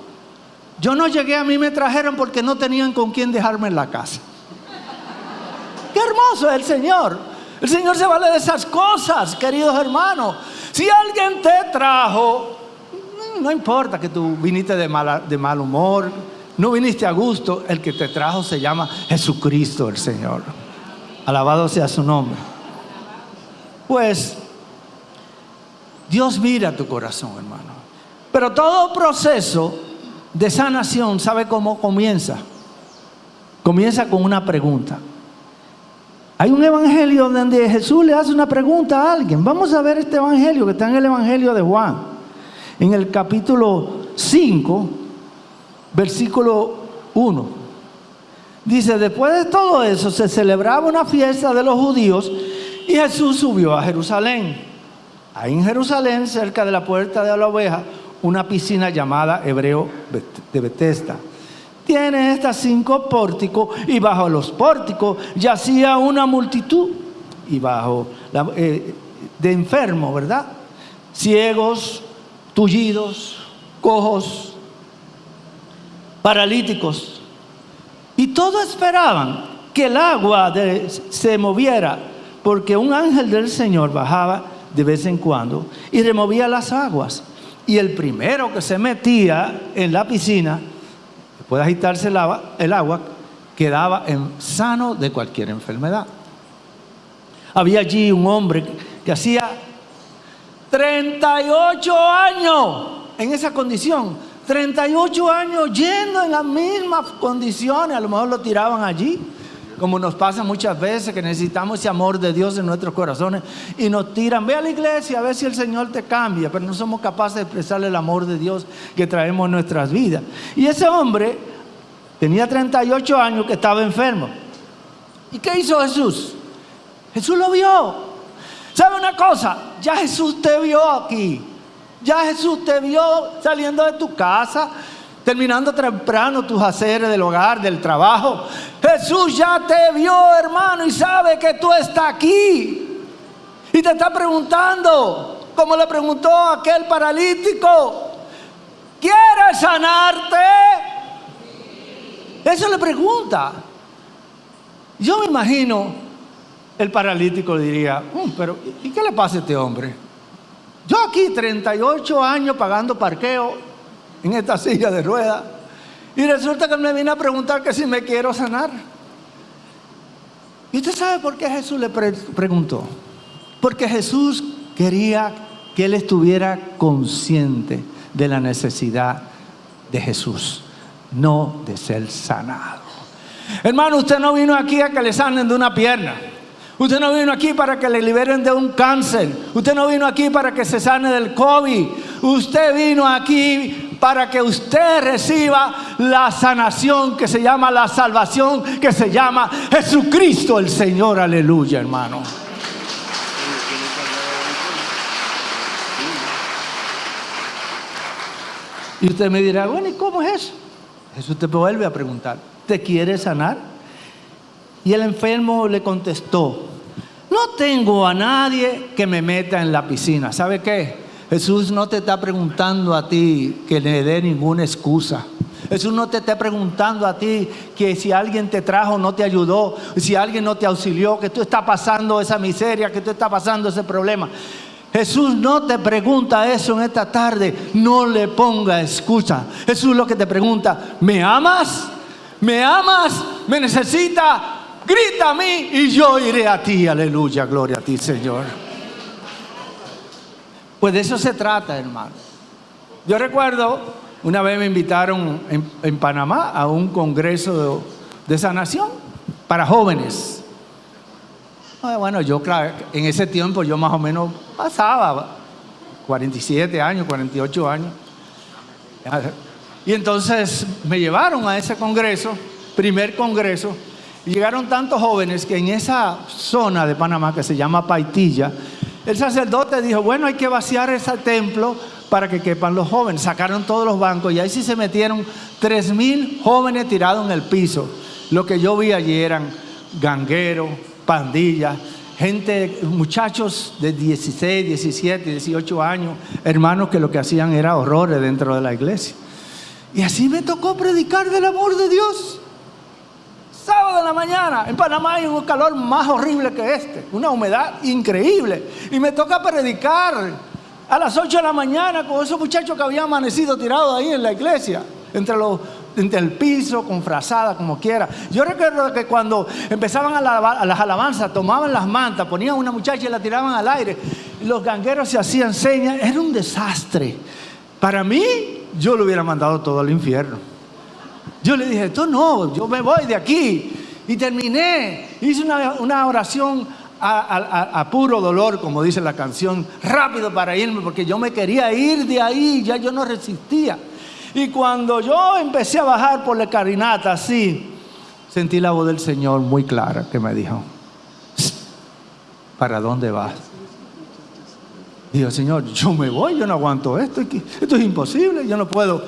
yo no llegué, a mí me trajeron porque no tenían con quién dejarme en la casa. Qué hermoso es el Señor. El Señor se vale de esas cosas, queridos hermanos. Si alguien te trajo, no importa que tú viniste de, de mal humor, no viniste a gusto, el que te trajo se llama Jesucristo el Señor. Alabado sea su nombre. Pues Dios mira tu corazón, hermano. Pero todo proceso de sanación, ¿sabe cómo comienza? Comienza con una pregunta. Hay un evangelio donde Jesús le hace una pregunta a alguien. Vamos a ver este evangelio que está en el evangelio de Juan. En el capítulo 5, versículo 1. Dice, después de todo eso se celebraba una fiesta de los judíos y Jesús subió a Jerusalén. Ahí en Jerusalén, cerca de la puerta de la oveja, una piscina llamada Hebreo de Betesda tiene estas cinco pórticos y bajo los pórticos yacía una multitud y bajo eh, de enfermos, ¿verdad? Ciegos, tullidos, cojos, paralíticos. Y todos esperaban que el agua se moviera, porque un ángel del Señor bajaba de vez en cuando y removía las aguas. Y el primero que se metía en la piscina puede agitarse el agua, el agua quedaba en, sano de cualquier enfermedad. Había allí un hombre que hacía 38 años en esa condición. 38 años yendo en las mismas condiciones. A lo mejor lo tiraban allí. Como nos pasa muchas veces que necesitamos ese amor de Dios en nuestros corazones y nos tiran, ve a la iglesia a ver si el Señor te cambia, pero no somos capaces de expresarle el amor de Dios que traemos en nuestras vidas. Y ese hombre tenía 38 años que estaba enfermo. ¿Y qué hizo Jesús? Jesús lo vio. ¿Sabe una cosa? Ya Jesús te vio aquí. Ya Jesús te vio saliendo de tu casa, terminando temprano tus haceres del hogar, del trabajo. Jesús ya te vio, hermano, y sabe que tú estás aquí. Y te está preguntando, como le preguntó aquel paralítico, ¿quieres sanarte? Eso le pregunta. Yo me imagino, el paralítico diría, mm, pero ¿y qué le pasa a este hombre? Yo aquí 38 años pagando parqueo en esta silla de ruedas y resulta que me viene a preguntar que si me quiero sanar. ¿Y usted sabe por qué Jesús le preguntó? Porque Jesús quería que él estuviera consciente de la necesidad de Jesús, no de ser sanado. Hermano, usted no vino aquí a que le sanen de una pierna. Usted no vino aquí para que le liberen de un cáncer. Usted no vino aquí para que se sane del COVID. Usted vino aquí para que usted reciba la sanación que se llama la salvación, que se llama Jesucristo el Señor. Aleluya, hermano. Y usted me dirá, bueno, ¿y cómo es eso? Jesús te vuelve a preguntar, ¿te quiere sanar? Y el enfermo le contestó, no tengo a nadie que me meta en la piscina. ¿Sabe qué? Jesús no te está preguntando a ti que le dé ninguna excusa. Jesús no te está preguntando a ti que si alguien te trajo no te ayudó, si alguien no te auxilió, que tú estás pasando esa miseria, que tú estás pasando ese problema. Jesús no te pregunta eso en esta tarde, no le ponga excusa. Jesús lo que te pregunta, ¿me amas? ¿Me amas? ¿Me necesita? Grita a mí y yo iré a ti. Aleluya, gloria a ti, Señor. Pues de eso se trata, hermano. Yo recuerdo, una vez me invitaron en, Panamá a un congreso de, de sanación para jóvenes. Ah, Bueno, yo claro, en ese tiempo yo más o menos pasaba 47 años, 48 años. Y entonces me llevaron a ese congreso, primer congreso, y llegaron tantos jóvenes que en esa zona de Panamá que se llama Paitilla, el sacerdote dijo, bueno, hay que vaciar ese templo para que quepan los jóvenes. Sacaron todos los bancos y ahí sí se metieron tres mil jóvenes tirados en el piso. Lo que yo vi allí eran gangueros, pandillas, gente, muchachos de 16, 17, 18 años, hermanos que lo que hacían era horrores dentro de la iglesia. Y así me tocó predicar del amor de Dios. Sábado en la mañana, en Panamá hay un calor más horrible que este, una humedad increíble. Y me toca predicar a las 8 de la mañana con esos muchachos que habían amanecido tirados ahí en la iglesia, entre, los, entre el piso, con frazada, como quiera. Yo recuerdo que cuando empezaban a, la- a las alabanzas, tomaban las mantas, ponían una muchacha y la tiraban al aire, los gangueros se hacían señas, era un desastre. Para mí, yo lo hubiera mandado todo al infierno. Yo le dije, tú no, yo me voy de aquí. Y terminé, hice una, oración a, puro dolor, como dice la canción, rápido para irme, porque yo me quería ir de ahí, ya yo no resistía. Y cuando yo empecé a bajar por la carinata así, sentí la voz del Señor muy clara que me dijo, "Psst, ¿para dónde vas? Digo, Señor, yo me voy, yo no aguanto esto, esto es imposible, yo no puedo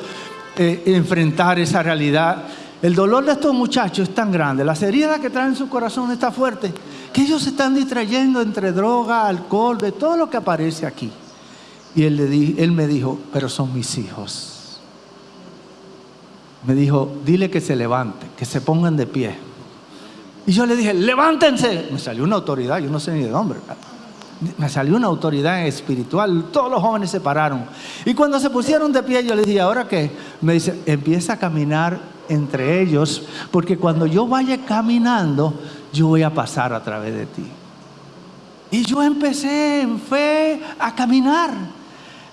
eh, enfrentar esa realidad. El dolor de estos muchachos es tan grande, las heridas que traen en su corazón está fuerte, que ellos se están distrayendo entre droga, alcohol, de todo lo que aparece aquí. Y él, le él me dijo, pero son mis hijos. Me dijo, dile que se levante, que se pongan de pie. Y yo le dije, levántense. Me salió una autoridad, yo no sé ni de dónde. Me salió una autoridad espiritual. Todos los jóvenes se pararon. Y cuando se pusieron de pie, yo les dije, ¿ahora qué? Me dice, empieza a caminar entre ellos, porque cuando yo vaya caminando, yo voy a pasar a través de ti. Y yo empecé en fe a caminar.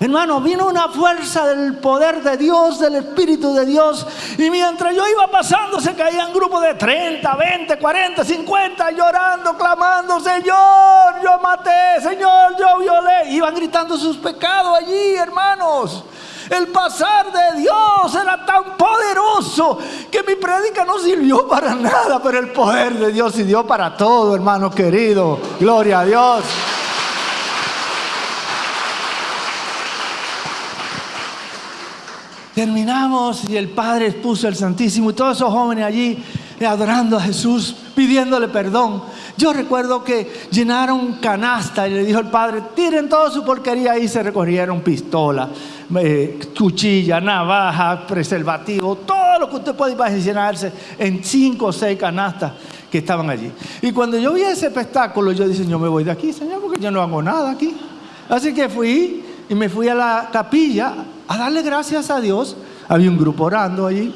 Hermano, vino una fuerza del poder de Dios, del Espíritu de Dios. Y mientras yo iba pasando, se caían grupos de 30, 20, 40, 50, llorando, clamando, Señor, yo maté, Señor, yo violé. Iban gritando sus pecados allí, hermanos. El pasar de Dios era tan poderoso que mi prédica no sirvió para nada, pero el poder de Dios sirvió para todo, hermano querido. Gloria a Dios. Terminamos y el Padre expuso el Santísimo y todos esos jóvenes allí adorando a Jesús, pidiéndole perdón. Yo recuerdo que llenaron canasta y le dijo el Padre, tiren toda su porquería ahí, se recogieron pistolas, eh, cuchilla, navaja, preservativo, todo lo que usted puede imaginarse en cinco o seis canastas que estaban allí. Y cuando yo vi ese espectáculo, yo dije, yo me voy de aquí, Señor, porque yo no hago nada aquí. Así que fui y me fui a la capilla a darle gracias a Dios. Había un grupo orando allí.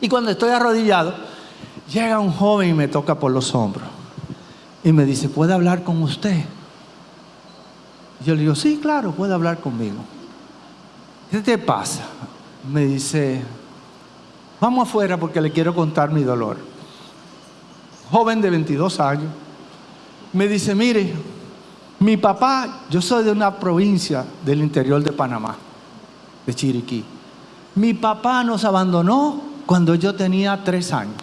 Y cuando estoy arrodillado, llega un joven y me toca por los hombros. Y me dice, ¿puede hablar con usted? Yo le digo, sí, claro, puede hablar conmigo. ¿Qué te pasa? Me dice, vamos afuera porque le quiero contar mi dolor. Joven de 22 años. me dice, mire, mi papá, yo soy de una provincia del interior de Panamá, de Chiriquí. Mi papá nos abandonó cuando yo tenía tres años.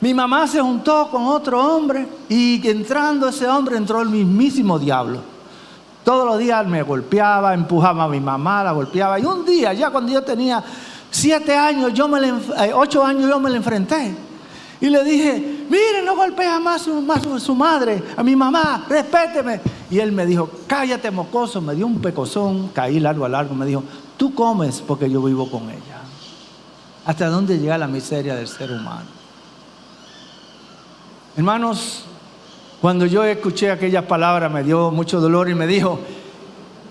Mi mamá se juntó con otro hombre y entrando ese hombre entró el mismísimo diablo. Todos los días me golpeaba, empujaba a mi mamá, la golpeaba. Y un día, ya cuando yo tenía siete años, yo me le, eh, ocho años, yo me le enfrenté. Y le dije, mire, no golpea más más su madre, a mi mamá, respéteme. Y él me dijo, cállate mocoso, me dio un pecozón, caí largo a largo, me dijo, tú comes porque yo vivo con ella. ¿Hasta dónde llega la miseria del ser humano? Hermanos, cuando yo escuché aquellas palabras me dio mucho dolor y me dijo,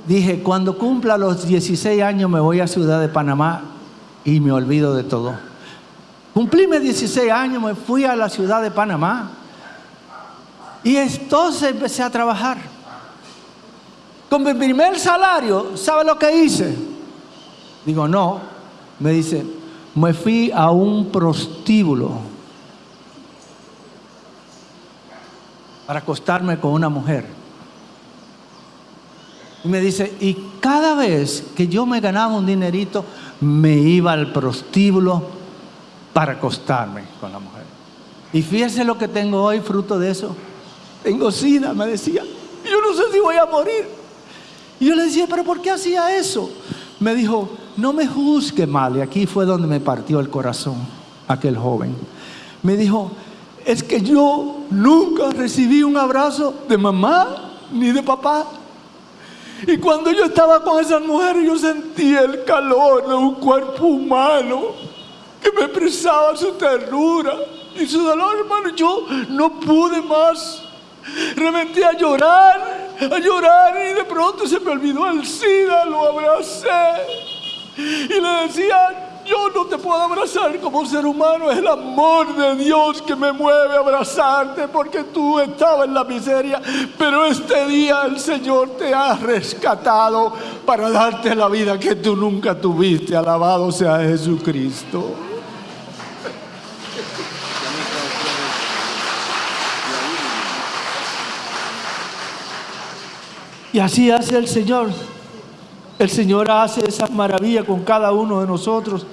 dije, cuando cumpla los 16 años me voy a Ciudad de Panamá y me olvido de todo. Cumplí mis 16 años, me fui a la ciudad de Panamá y entonces empecé a trabajar. Con mi primer salario, ¿sabe lo que hice? Digo, no. Me dice, me fui a un prostíbulo para acostarme con una mujer. Y me dice, y cada vez que yo me ganaba un dinerito, me iba al prostíbulo para acostarme con la mujer. Y fíjese lo que tengo hoy, fruto de eso. Tengo sida, me decía. Yo no sé si voy a morir. Y yo le decía, pero ¿por qué hacía eso? Me dijo, no me juzgue mal. Y aquí fue donde me partió el corazón aquel joven. Me dijo, es que yo nunca recibí un abrazo de mamá ni de papá. Y cuando yo estaba con esas mujeres, yo sentía el calor de un cuerpo humano que me expresaba su ternura y su dolor, hermano. Yo no pude más. Reventé a llorar, a llorar y de pronto se me olvidó el SIDA, lo abracé y le decía, yo no te puedo abrazar como ser humano, es el amor de Dios que me mueve a abrazarte porque tú estabas en la miseria, pero este día el Señor te ha rescatado para darte la vida que tú nunca tuviste. Alabado sea Jesucristo. Y así hace el Señor. El Señor hace esa maravilla con cada uno de nosotros.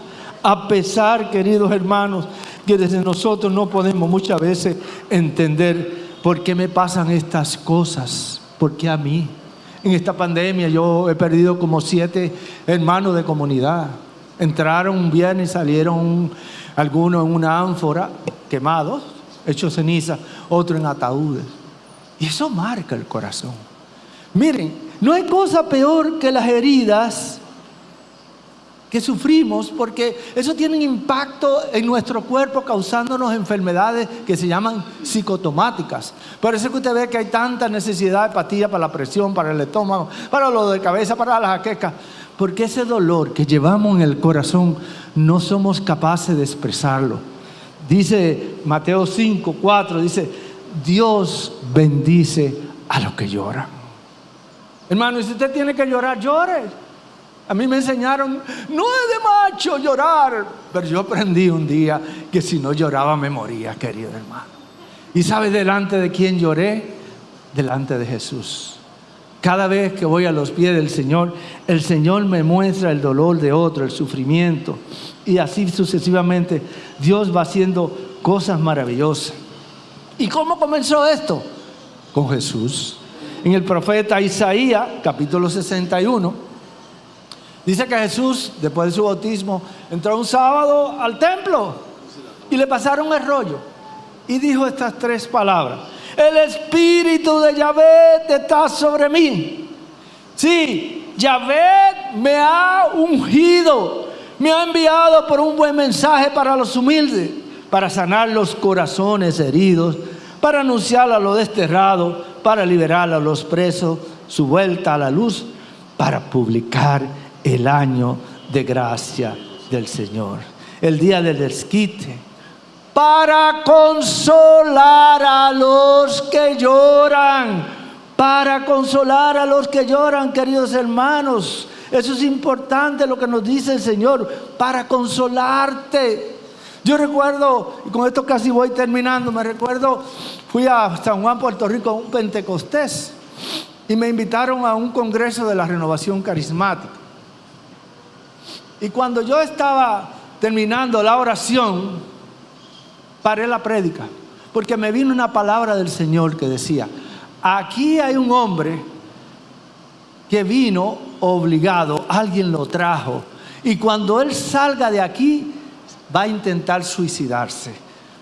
A pesar, queridos hermanos, que desde nosotros no podemos muchas veces entender por qué me pasan estas cosas. ¿Por qué a mí? En esta pandemia yo he perdido como siete hermanos de comunidad. Entraron un viernes salieron algunos en una ánfora, quemados, hechos ceniza, otros en ataúdes. Y eso marca el corazón. Miren, no hay cosa peor que las heridas que sufrimos porque eso tiene un impacto en nuestro cuerpo causándonos enfermedades que se llaman psicotomáticas. Por eso que usted ve que hay tanta necesidad de patilla para la presión, para el estómago, para lo de cabeza, para la jaqueca. Porque ese dolor que llevamos en el corazón no somos capaces de expresarlo. Dice Mateo 5, 4, dice, Dios bendice a los que lloran. Hermano, si usted tiene que llorar, llore. A mí me enseñaron, no es de macho llorar, pero yo aprendí un día que si no lloraba me moría, querido hermano. ¿Y sabe delante de quién lloré? Delante de Jesús. Cada vez que voy a los pies del Señor, el Señor me muestra el dolor de otro, el sufrimiento. Y así sucesivamente, Dios va haciendo cosas maravillosas. ¿Y cómo comenzó esto? Con Jesús en el profeta Isaías, capítulo 61, dice que Jesús, después de su bautismo, entró un sábado al templo y le pasaron el rollo y dijo estas tres palabras. El espíritu de Yahvé está sobre mí. Sí, Yahvé me ha ungido, me ha enviado por un buen mensaje para los humildes, para sanar los corazones heridos, para anunciar a los desterrados para liberar a los presos, su vuelta a la luz, para publicar el año de gracia del Señor, el día del desquite, para consolar a los que lloran, para consolar a los que lloran, queridos hermanos. Eso es importante lo que nos dice el Señor, para consolarte. Yo recuerdo, y con esto casi voy terminando, me recuerdo, fui a San Juan, Puerto Rico, a un Pentecostés, y me invitaron a un congreso de la renovación carismática. Y cuando yo estaba terminando la oración, paré la prédica, porque me vino una palabra del Señor que decía, aquí hay un hombre que vino obligado, alguien lo trajo, y cuando él salga de aquí, va a intentar suicidarse.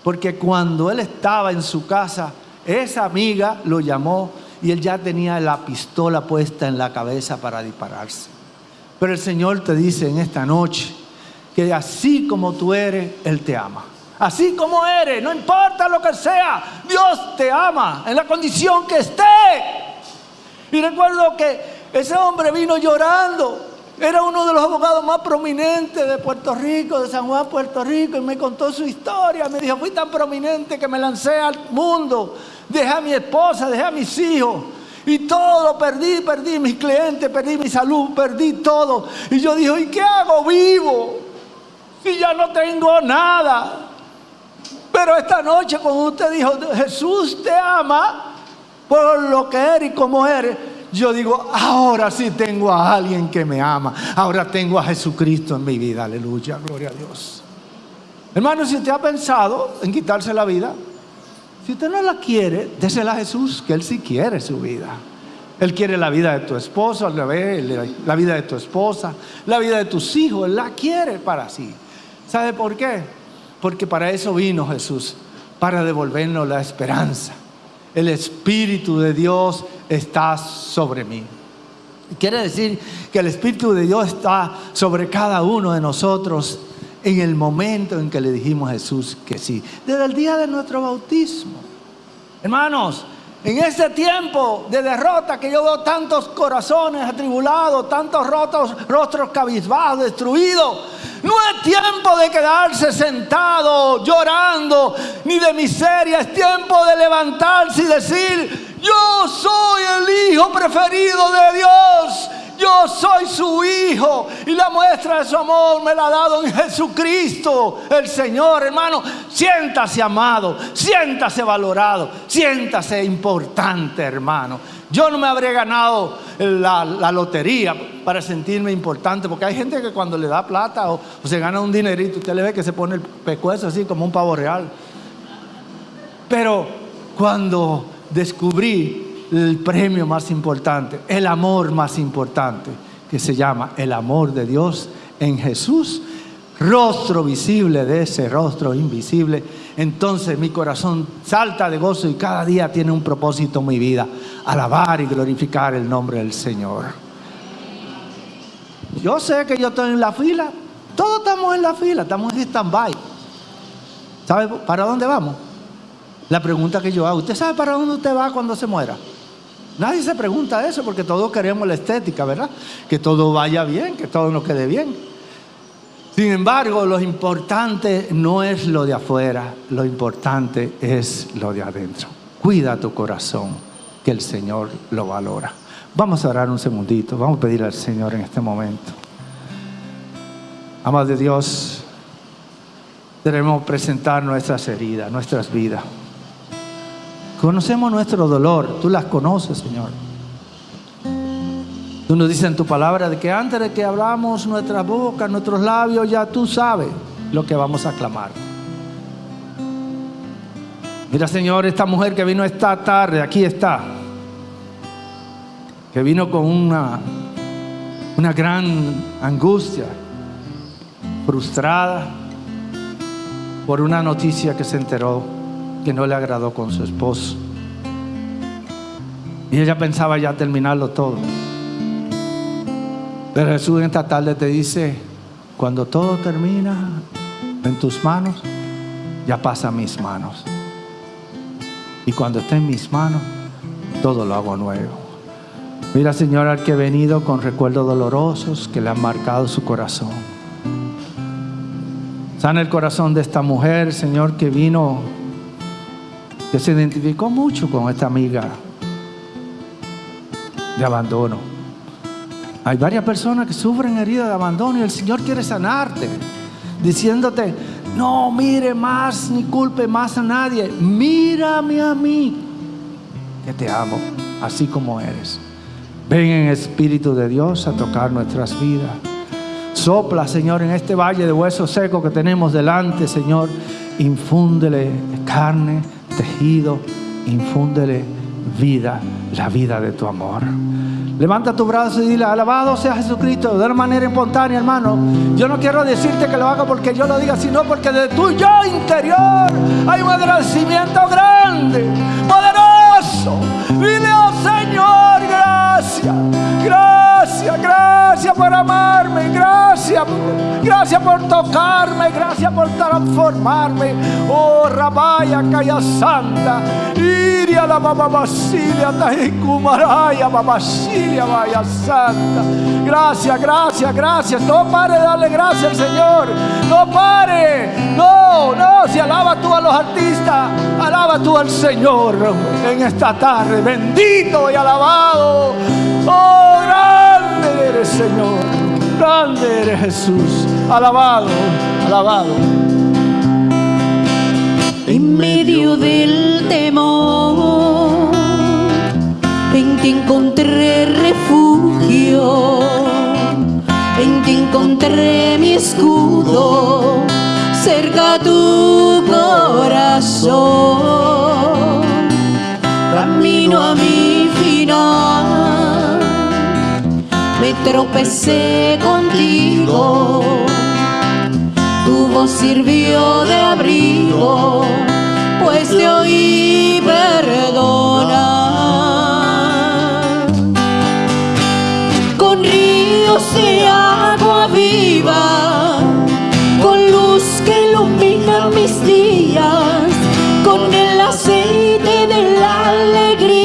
Porque cuando él estaba en su casa, esa amiga lo llamó y él ya tenía la pistola puesta en la cabeza para dispararse. Pero el Señor te dice en esta noche que así como tú eres, Él te ama. Así como eres, no importa lo que sea, Dios te ama en la condición que esté. Y recuerdo que ese hombre vino llorando. Era uno de los abogados más prominentes de Puerto Rico, de San Juan, Puerto Rico, y me contó su historia. Me dijo, fui tan prominente que me lancé al mundo. Dejé a mi esposa, dejé a mis hijos. Y todo perdí, perdí mis clientes, perdí mi salud, perdí todo. Y yo dije, ¿y qué hago vivo? Si ya no tengo nada. Pero esta noche cuando usted dijo, Jesús te ama por lo que eres y como eres, yo digo, ahora sí tengo a alguien que me ama. Ahora tengo a Jesucristo en mi vida. Aleluya, gloria a Dios. Hermano, si usted ha pensado en quitarse la vida, si usted no la quiere, désela a Jesús, que Él sí quiere su vida. Él quiere la vida de tu esposo, la vida de tu esposa, la vida de tus hijos. Él la quiere para sí. ¿Sabe por qué? Porque para eso vino Jesús, para devolvernos la esperanza. El Espíritu de Dios está sobre mí. Quiere decir que el Espíritu de Dios está sobre cada uno de nosotros en el momento en que le dijimos a Jesús que sí. Desde el día de nuestro bautismo. Hermanos, en ese tiempo de derrota que yo veo tantos corazones atribulados, tantos rotos, rostros cabizbajos, destruidos, no es tiempo de quedarse sentado llorando ni de miseria, es tiempo de levantarse y decir, yo soy el hijo preferido de Dios yo soy su hijo y la muestra de su amor me la ha dado en Jesucristo, el Señor, hermano. Siéntase amado, siéntase valorado, siéntase importante, hermano. Yo no me habré ganado la, lotería para sentirme importante, porque hay gente que cuando le da plata o, o, se gana un dinerito, usted le ve que se pone el pecuezo así como un pavo real. Pero cuando descubrí el premio más importante, el amor más importante, que se llama el amor de Dios en Jesús, rostro visible de ese rostro invisible. Entonces mi corazón salta de gozo y cada día tiene un propósito en mi vida, alabar y glorificar el nombre del Señor. Yo sé que yo estoy en la fila, todos estamos en la fila, estamos en stand-by. ¿Sabe para dónde vamos? La pregunta que yo hago, ¿usted sabe para dónde usted va cuando se muera? Nadie se pregunta eso porque todos queremos la estética, ¿verdad? Que todo vaya bien, que todo nos quede bien. Sin embargo, lo importante no es lo de afuera, lo importante es lo de adentro. Cuida tu corazón, que el Señor lo valora. Vamos a orar un segundito, vamos a pedir al Señor en este momento. Amado de Dios, debemos presentar nuestras heridas, nuestras vidas. Conocemos nuestro dolor, tú las conoces, Señor. Tú nos dices en tu palabra de que antes de que hablamos nuestra boca, nuestros labios, ya tú sabes lo que vamos a clamar. Mira, Señor, esta mujer que vino esta tarde, aquí está, que vino con una, una gran angustia, frustrada por una noticia que se enteró que no le agradó con su esposo. Y ella pensaba ya terminarlo todo. Pero Jesús en esta tarde te dice, cuando todo termina en tus manos, ya pasa a mis manos. Y cuando esté en mis manos, todo lo hago nuevo. Mira, Señor, al que he venido con recuerdos dolorosos que le han marcado su corazón. Sana el corazón de esta mujer, Señor, que vino que se identificó mucho con esta amiga de abandono. Hay varias personas que sufren heridas de abandono y el Señor quiere sanarte, diciéndote, No mire más ni culpe más a nadie. Mírame a mí, que te amo, así como eres. Ven en Espíritu de Dios a tocar nuestras vidas. Sopla, Señor, en este valle de huesos secos que tenemos delante, Señor. Infúndele carne, tejido, infúndele vida, la vida de tu amor. Levanta tu brazo y dile, alabado sea Jesucristo, de una manera espontánea, hermano. Yo no quiero decirte que lo haga porque yo lo diga, sino porque de tu yo interior hay un agradecimiento grande, poderoso. Dile, oh Señor, gracias, gracias, gracias por amarme, gracias, gracias por tocarme, gracias por transformarme. Oh, Rabaya, Calla Santa, Iria la Baba Basilia, Taikumaraya, Babasilia, Vaya Santa. Gracias, gracias, gracias. No pare de darle gracias al Señor. No pare. No, no. Si alaba tú a los artistas, alaba tú al Señor en esta tarde. Bendito y alabado. Oh, grande eres, Señor. Grande eres Jesús. Alabado, alabado. en medio del temor. En ti encontré refugio, en ti encontré mi escudo, cerca tu corazón. Camino a mi final, me tropecé contigo. Tu voz sirvió de abrigo, pues te oí perdonar. Con ríos de agua viva, con luz que ilumina mis días, con el aceite de la alegría,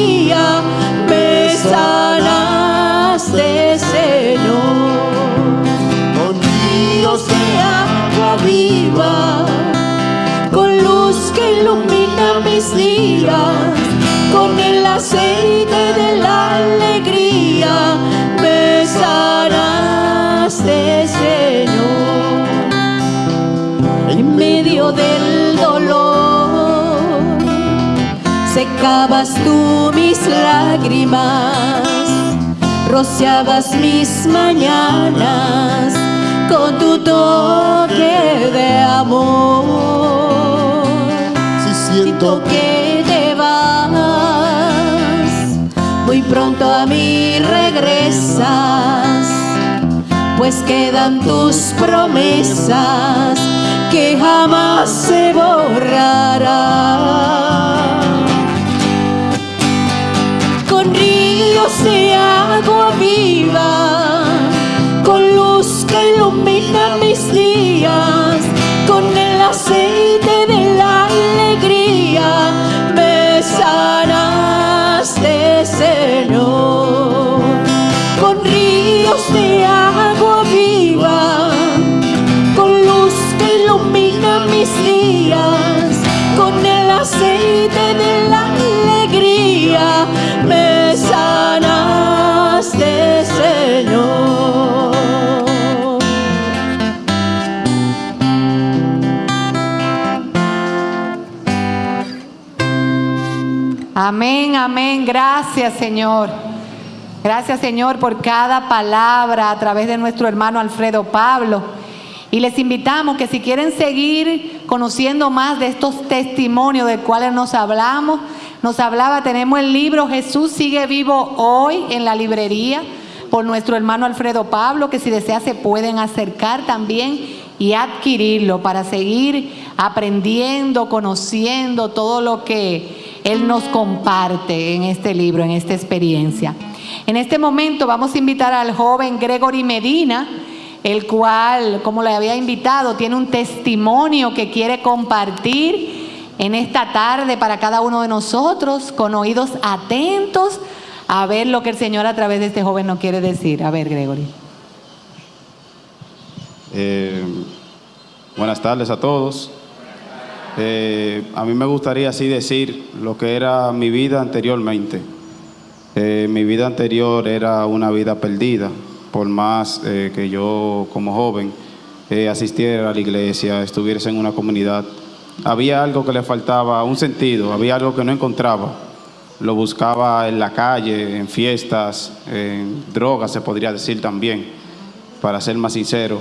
con el aceite de la alegría, me sanaste, Señor, en medio del dolor, secabas tú mis lágrimas rociabas mis mañanas con tu toque de amor. Si Siento siento que te pronto a mí regresas, pues quedan tus promesas que jamás se borrarán. Con ríos de agua viva, con luz que ilumina mis días, con el aceite de la alegría, Señor. Con ríos de agua viva, con luz que ilumina mis días, con el aceite de la Amén, amén. Gracias, Señor. Gracias, Señor, por cada palabra a través de nuestro hermano Alfredo Pablo. Y les invitamos que si quieren seguir conociendo más de estos testimonios de cuales nos hablamos, nos hablaba, tenemos el libro Jesús sigue vivo hoy en la librería por nuestro hermano Alfredo Pablo, que si desea se pueden acercar también y adquirirlo para seguir aprendiendo, conociendo todo lo que él nos comparte en este libro, en esta experiencia. En este momento vamos a invitar al joven Gregory Medina, el cual, como le había invitado, tiene un testimonio que quiere compartir en esta tarde para cada uno de nosotros, con oídos atentos a ver lo que el Señor a través de este joven nos quiere decir. A ver, Gregory. Eh, buenas tardes a todos. Eh, a mí me gustaría así decir lo que era mi vida anteriormente. Eh, mi vida anterior era una vida perdida, por más eh, que yo como joven asistiera a la iglesia, estuviese en una comunidad. Había algo que le faltaba, un sentido, había algo que no encontraba. Lo buscaba en la calle, en fiestas, en drogas, se podría decir también, para ser más sincero,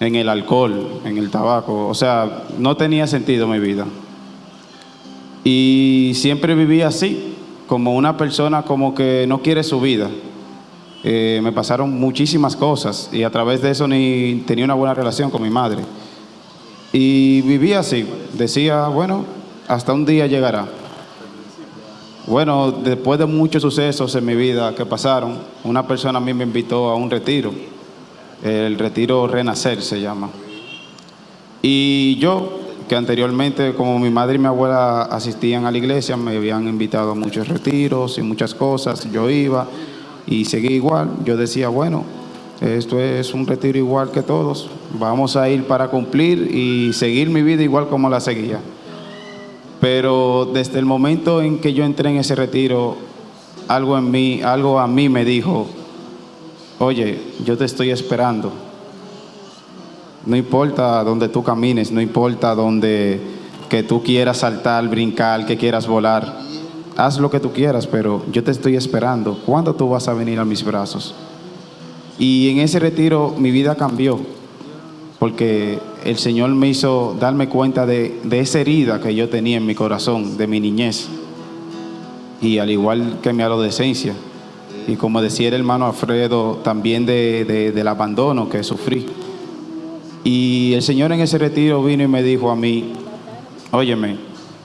en el alcohol, en el tabaco. O sea, no tenía sentido mi vida. Y siempre viví así, como una persona como que no quiere su vida. Eh, me pasaron muchísimas cosas y a través de eso ni tenía una buena relación con mi madre. Y vivía así, decía, bueno, hasta un día llegará. Bueno, después de muchos sucesos en mi vida que pasaron, una persona a mí me invitó a un retiro, el retiro Renacer se llama. Y yo, que anteriormente, como mi madre y mi abuela asistían a la iglesia, me habían invitado a muchos retiros y muchas cosas, yo iba y seguí igual. Yo decía, bueno, esto es un retiro igual que todos, vamos a ir para cumplir y seguir mi vida igual como la seguía. Pero desde el momento en que yo entré en ese retiro, algo en mí, algo a mí me dijo, oye, yo te estoy esperando. No importa dónde tú camines, no importa dónde que tú quieras saltar, brincar, que quieras volar. Haz lo que tú quieras, pero yo te estoy esperando. ¿Cuándo tú vas a venir a mis brazos? Y en ese retiro mi vida cambió, porque el Señor me hizo darme cuenta de, de esa herida que yo tenía en mi corazón, de mi niñez, y al igual que mi adolescencia, y como decía el hermano Alfredo, también de, de- del abandono que sufrí. Y el Señor en ese retiro vino y me dijo a mí, óyeme,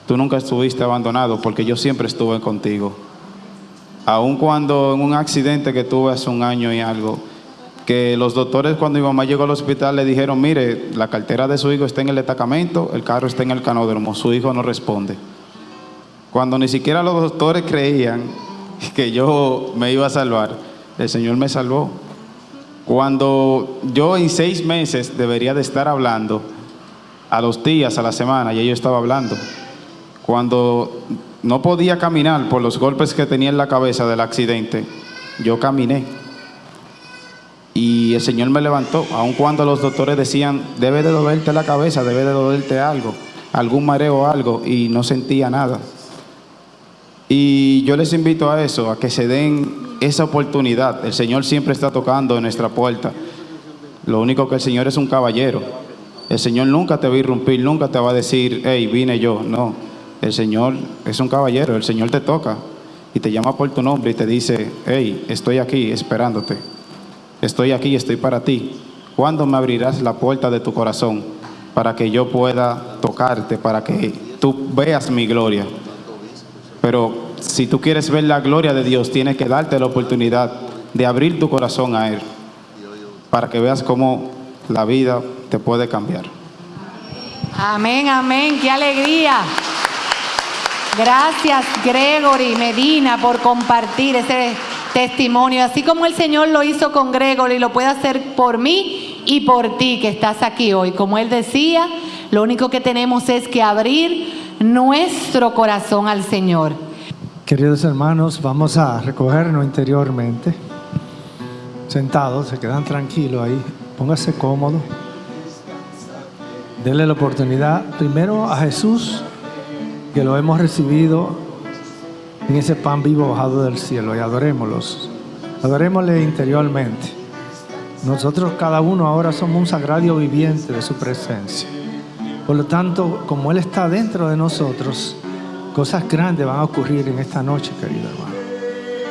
tú nunca estuviste abandonado porque yo siempre estuve contigo. Aun cuando en un accidente que tuve hace un año y algo, que los doctores cuando mi mamá llegó al hospital le dijeron, mire, la cartera de su hijo está en el destacamento, el carro está en el canódromo, su hijo no responde. Cuando ni siquiera los doctores creían (laughs) que yo me iba a salvar, el Señor me salvó. Cuando yo en seis meses debería de estar hablando, a los días, a la semana, ya yo estaba hablando. Cuando no podía caminar por los golpes que tenía en la cabeza del accidente, yo caminé. Y el Señor me levantó, aun cuando los doctores decían, debe de dolerte la cabeza, debe de dolerte algo, algún mareo o algo, y no sentía nada. Y yo les invito a eso, a que se den esa oportunidad. El Señor siempre está tocando en nuestra puerta. Lo único que el Señor es un caballero. El Señor nunca te va a irrumpir, nunca te va a decir, hey, vine yo. No, el Señor es un caballero, el Señor te toca y te llama por tu nombre y te dice, hey, estoy aquí esperándote. Estoy aquí, estoy para ti. ¿Cuándo me abrirás la puerta de tu corazón para que yo pueda tocarte, para que tú veas mi gloria? Pero si tú quieres ver la gloria de Dios, tienes que darte la oportunidad de abrir tu corazón a Él para que veas cómo la vida te puede cambiar. Amén, amén, qué alegría. Gracias Gregory Medina por compartir ese testimonio, así como el Señor lo hizo con Gregory, lo puede hacer por mí y por ti que estás aquí hoy. Como él decía, lo único que tenemos es que abrir nuestro corazón al Señor. Queridos hermanos, vamos a recogernos interiormente. Sentados, se quedan tranquilos ahí. Póngase cómodo. Denle la oportunidad primero a Jesús, que lo hemos recibido en ese pan vivo bajado del cielo, y adorémoslos. Adorémosle interiormente. Nosotros cada uno ahora somos un sagrario viviente de su presencia. Por lo tanto, como Él está dentro de nosotros, cosas grandes van a ocurrir en esta noche, querido hermano.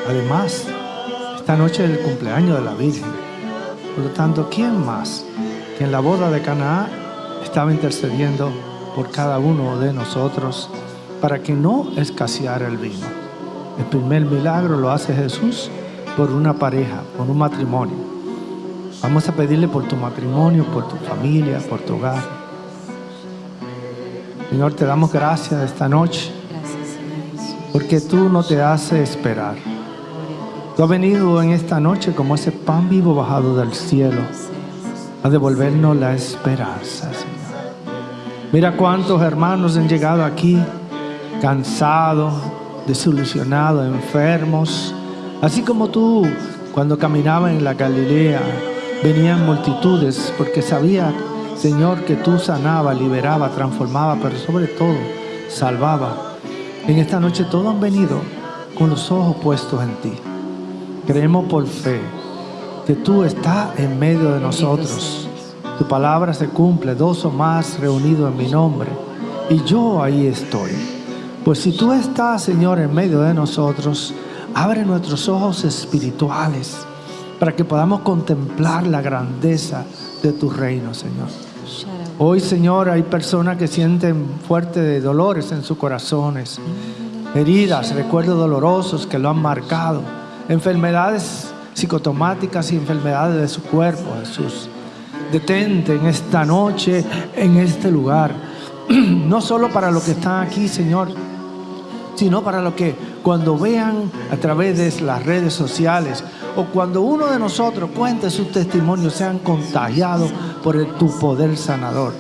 Además, esta noche es el cumpleaños de la Virgen. Por lo tanto, ¿quién más que en la boda de Canaán estaba intercediendo por cada uno de nosotros para que no escaseara el vino? El primer milagro lo hace Jesús por una pareja, por un matrimonio. Vamos a pedirle por tu matrimonio, por tu familia, por tu hogar. Señor, te damos gracias esta noche porque tú no te haces esperar. Tú has venido en esta noche como ese pan vivo bajado del cielo a devolvernos la esperanza, Señor. Mira cuántos hermanos han llegado aquí cansados, desilusionados, enfermos, así como tú cuando caminabas en la Galilea venían multitudes porque sabía, Señor, que tú sanaba, liberaba, transformaba, pero sobre todo salvaba. En esta noche todos han venido con los ojos puestos en ti. Creemos por fe que tú estás en medio de nosotros. Tu palabra se cumple, dos o más reunidos en mi nombre. Y yo ahí estoy. Pues si tú estás, Señor, en medio de nosotros, abre nuestros ojos espirituales para que podamos contemplar la grandeza de tu reino, Señor. Hoy, Señor, hay personas que sienten fuertes dolores en sus corazones, heridas, recuerdos dolorosos que lo han marcado, enfermedades psicotomáticas y enfermedades de su cuerpo, Jesús. Detente en esta noche, en este lugar, (clears throat) no solo para los que están aquí, Señor, sino para los que cuando vean a través de las redes sociales o cuando uno de nosotros cuente su testimonio, sean contagiados por tu poder sanador.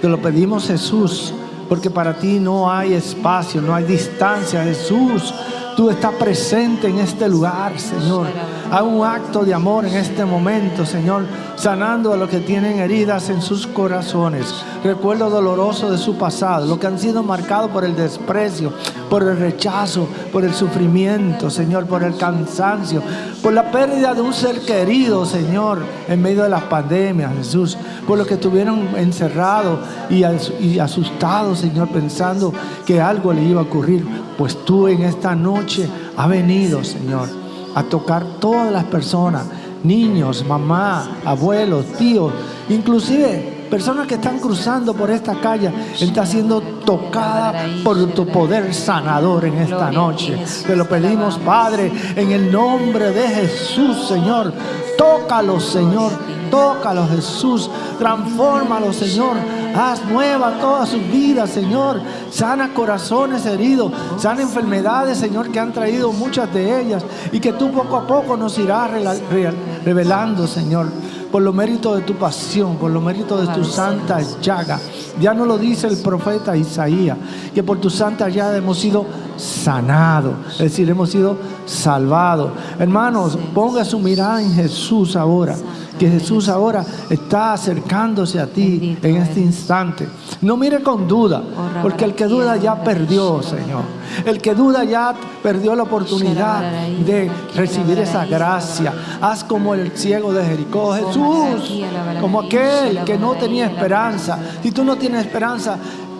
Te lo pedimos Jesús, porque para ti no hay espacio, no hay distancia, Jesús. Tú estás presente en este lugar, Señor. Haz un acto de amor en este momento, Señor, sanando a los que tienen heridas en sus corazones. Recuerdo doloroso de su pasado, los que han sido marcados por el desprecio, por el rechazo, por el sufrimiento, Señor, por el cansancio, por la pérdida de un ser querido, Señor, en medio de las pandemias, Jesús, por los que estuvieron encerrados y, as- y asustados, Señor, pensando que algo le iba a ocurrir. Pues tú en esta noche has venido, Señor, a tocar todas las personas, niños, mamá, abuelos, tíos, inclusive personas que están cruzando por esta calle, está siendo tocada por tu poder sanador en esta noche. Te lo pedimos, Padre, en el nombre de Jesús, Señor. Tócalos, Señor. Tócalos, Jesús. Transfórmalos, Señor. Haz nueva toda su vida, Señor. Sana corazones heridos. Sana enfermedades, Señor, que han traído muchas de ellas. Y que tú poco a poco nos irás revelando, Señor. Por los méritos de tu pasión, por los méritos de tu santa llaga. Ya nos lo dice el profeta Isaías, que por tu santa llaga hemos sido sanados. Es decir, hemos sido salvados. Hermanos, ponga su mirada en Jesús ahora. Que Jesús ahora está acercándose a ti en este instante. No mire con duda, porque el que duda ya perdió, Señor. El que duda ya perdió la oportunidad de recibir esa gracia. Haz como el ciego de Jericó, Jesús, como aquel que no tenía esperanza. Si tú no tienes esperanza,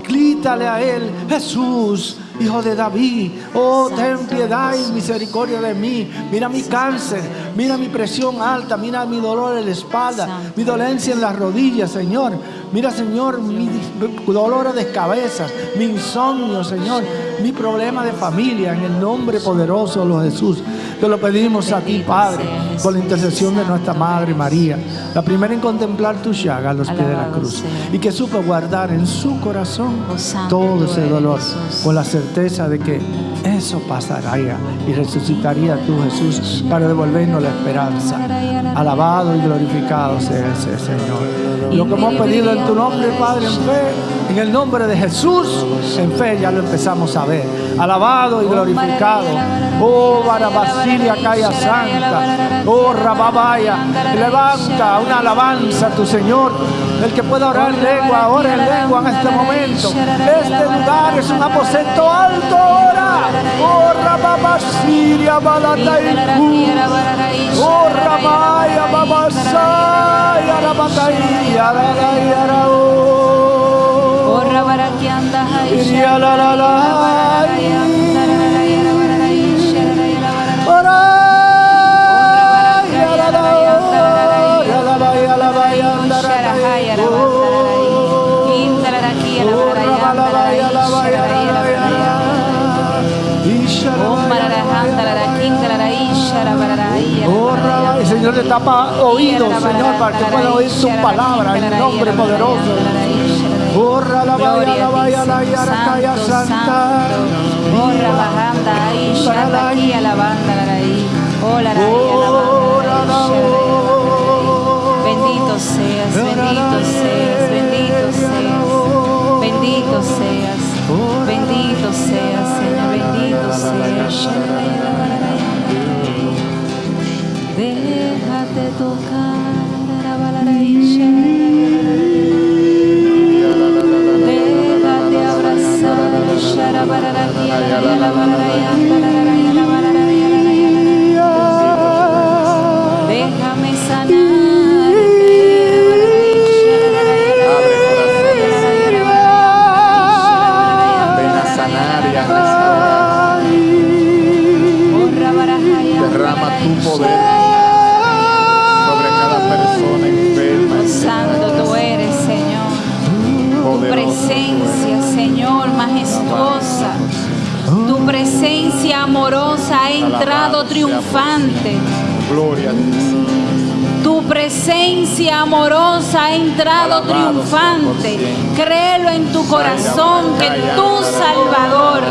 grítale a él, Jesús, hijo de David, oh, ten piedad y misericordia de mí. Mira mi cáncer, mira mi presión alta, mira mi dolor en la espalda, mi dolencia en las rodillas, Señor. Mira, Señor, mi dolor de cabeza, mi insomnio, Señor, mi problema de familia, en el nombre poderoso de los Jesús. Te lo pedimos a ti, Padre, por la intercesión de nuestra Madre María, la primera en contemplar tu llaga a los pies de la cruz, y que supo guardar en su corazón todo ese dolor, con la de que eso pasaría y resucitaría tú, Jesús, para devolvernos la esperanza. Alabado y glorificado sea ese Señor. Lo que hemos pedido en tu nombre, Padre, en fe, en el nombre de Jesús, en fe ya lo empezamos a ver. Alabado y glorificado. Oh, Barabasilia, Calla Santa. Oh, Rababaya. Levanta una alabanza a tu Señor. El que pueda orar en lengua, ora en lengua en este momento. Este lugar es un aposento alto ahora. Oh, Rababasilia, Balataiku. Oh, Rabaya, Babasaya, Rabataya, Rarayara, oh. Iria, la, la, la, Señor te tapa oídos, Señor, para que pueda oír tu palabra en el nombre poderoso. Oh, ra, la, la, ya, la, la, ya, la, ya, la, la, ya, Santa. Oh, ra, la, oh. Bendito seas, bendito seas, bendito seas, bendito seas, bendito seas, Señor, bendito seas. Narayana Narayana presencia amorosa ha entrado triunfante. Gloria a Señor. Tu presencia amorosa ha entrado triunfante. Créelo en tu corazón que tu Salvador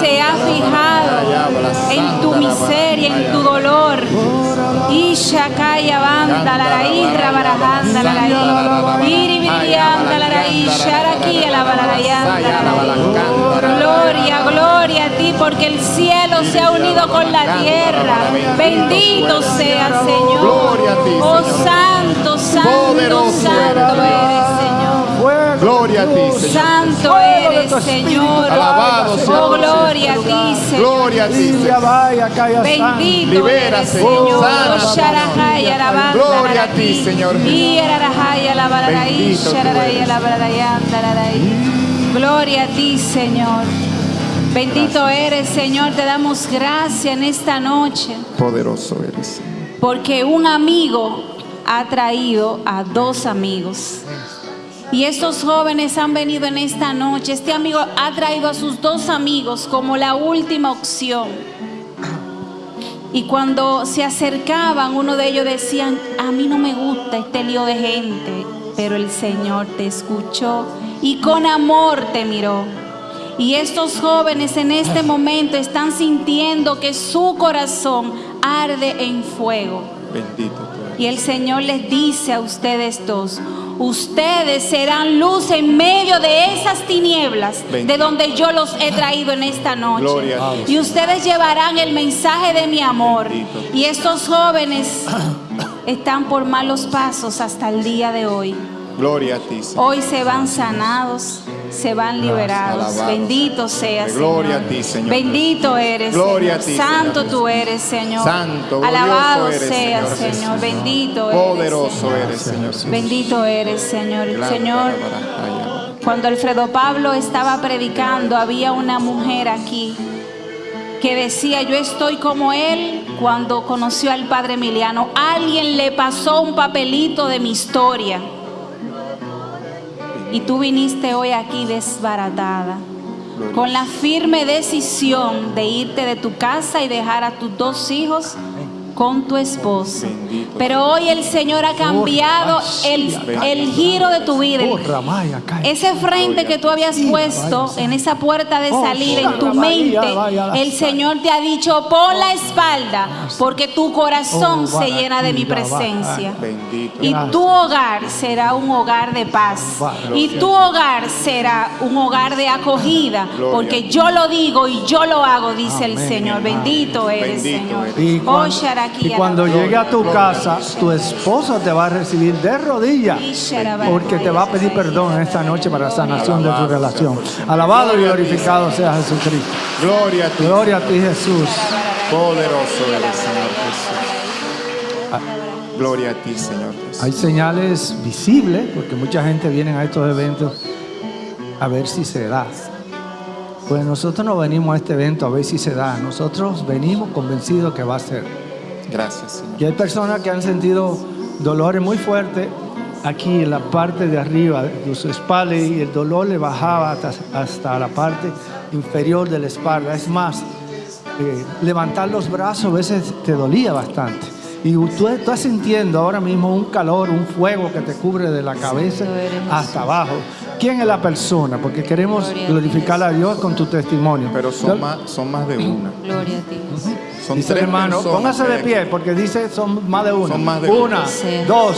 se ha fijado en tu miseria, en tu dolor. Isha kaya banda la raíz, rabarajanda la Gloria, gloria a ti, porque el cielo se ha unido con la tierra. Bendito sea, Señor. Oh, santo, santo, santo eres, Gloria a ti, Señor. Santo eres, Señor. Alabado sea Oh, gloria a ti, Señor. Gloria a ti, Señor. Bendito Libera, eres, Señor. Sana, Oh, Gloria a ti. Señor. Gloria a ti, Señor. Bendito eres, Señor. Te damos gracias en esta noche. Poderoso eres. Porque un amigo ha traído a dos amigos. Y estos jóvenes han venido en esta noche. Este amigo ha traído a sus dos amigos como la última opción. Y cuando se acercaban, uno de ellos decían, a mí no me gusta este lío de gente, pero el Señor te escuchó y con amor te miró. Y estos jóvenes en este momento están sintiendo que su corazón arde en fuego. Bendito. Y el Señor les dice a ustedes dos, ustedes serán luz en medio de esas tinieblas de donde yo los he traído en esta noche. Y ustedes llevarán el mensaje de mi amor. Bendito. Y estos jóvenes están por malos pasos hasta el día de hoy. Gloria a ti, Señor. Hoy se van sanados, se van liberados. Bendito seas. Gloria Señor. a ti, Señor. Bendito eres. Gloria Señor. a ti, Santo Señor. tú eres, Señor. Santo, Alabado eres, seas, Señor. Bendito eres. Señor. eres, Señor. Bendito eres, Señor. Señor, cuando Alfredo Pablo estaba predicando, había una mujer aquí que decía, yo estoy como él cuando conoció al padre Emiliano. Alguien le pasó un papelito de mi historia. Y tú viniste hoy aquí desbaratada, con la firme decisión de irte de tu casa y dejar a tus dos hijos con tu esposo. Pero hoy el Señor ha cambiado el, el giro de tu vida. Oh. Ese frente que tú habías puesto en esa puerta de Oh, salida en tu mente, el. Señor te ha dicho, pon la espalda, porque tu corazón Oh, se llena de mi presencia. Y tu hogar será un hogar de paz. Y tu hogar será un hogar de acogida. (laughs) Porque yo lo digo y yo lo hago, dice el. Señor. Bendito eres, Señor. Oh, y cuando la- llegue a tu casa, tu esposa te va a recibir de rodillas porque te va a pedir perdón en esta noche para sanación de tu relación. Alabado y glorificado sea Jesucristo. Gloria a ti. Gloria a ti, Jesús. Poderoso eres, Señor Jesús. Gloria a ti, Señor Jesús. Hay señales visibles porque mucha gente viene a estos eventos a ver si se da. Pues nosotros no venimos a este evento a ver si se da. Nosotros venimos convencidos que va a ser. Gracias, Señor. Y hay personas que han sentido dolores muy fuertes aquí en la parte de arriba de su espalda y el dolor le bajaba hasta, hasta la parte inferior de la espalda. Es más, eh, levantar los brazos a veces te dolía bastante. Y tú, tú estás sintiendo ahora mismo un calor, un fuego que te cubre de la cabeza hasta abajo. ¿Quién es la persona? Porque queremos a glorificar a Dios con tu testimonio. Pero son más, son más de una. Gloria a ti. Son Dice tres hermano, póngase de pie porque dice son más de una. Son más de una, una. Sí. dos,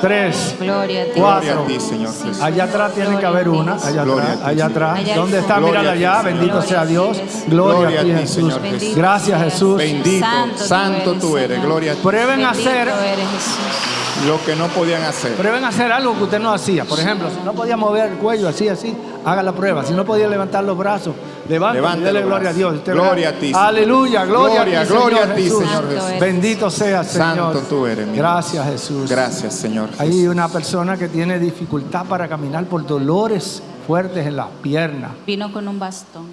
tres, Gloria a ti. cuatro. Gloria a ti, Señor Jesús. Allá atrás tiene que haber una, allá Gloria atrás, a ti, allá atrás. Allá ¿Dónde está? Mírala allá, bendito sea Dios. Gloria a ti, Jesús. Señor Jesús. Gracias, Jesús. Bendito, Santo tú santo eres, tú eres. Señor. Gloria a ti. Prueben a hacer, eres Jesús. Lo que no podían hacer. prueben a hacer algo que usted no hacía. Por ejemplo, si no podía mover el cuello así, así, haga la prueba. Si no podía levantar los brazos, levante y Levante dele los gloria a. Dios. Usted Gloria verá. a ti, Señor. Aleluya, gloria, Gloria, a ti, gloria Señor a ti, Jesús. Señor Jesús. Bendito sea, Señor. Santo tú eres, mi Gracias, Jesús. Gracias, Señor. Hay una persona que tiene dificultad para caminar por dolores fuertes en las piernas. Vino con un bastón.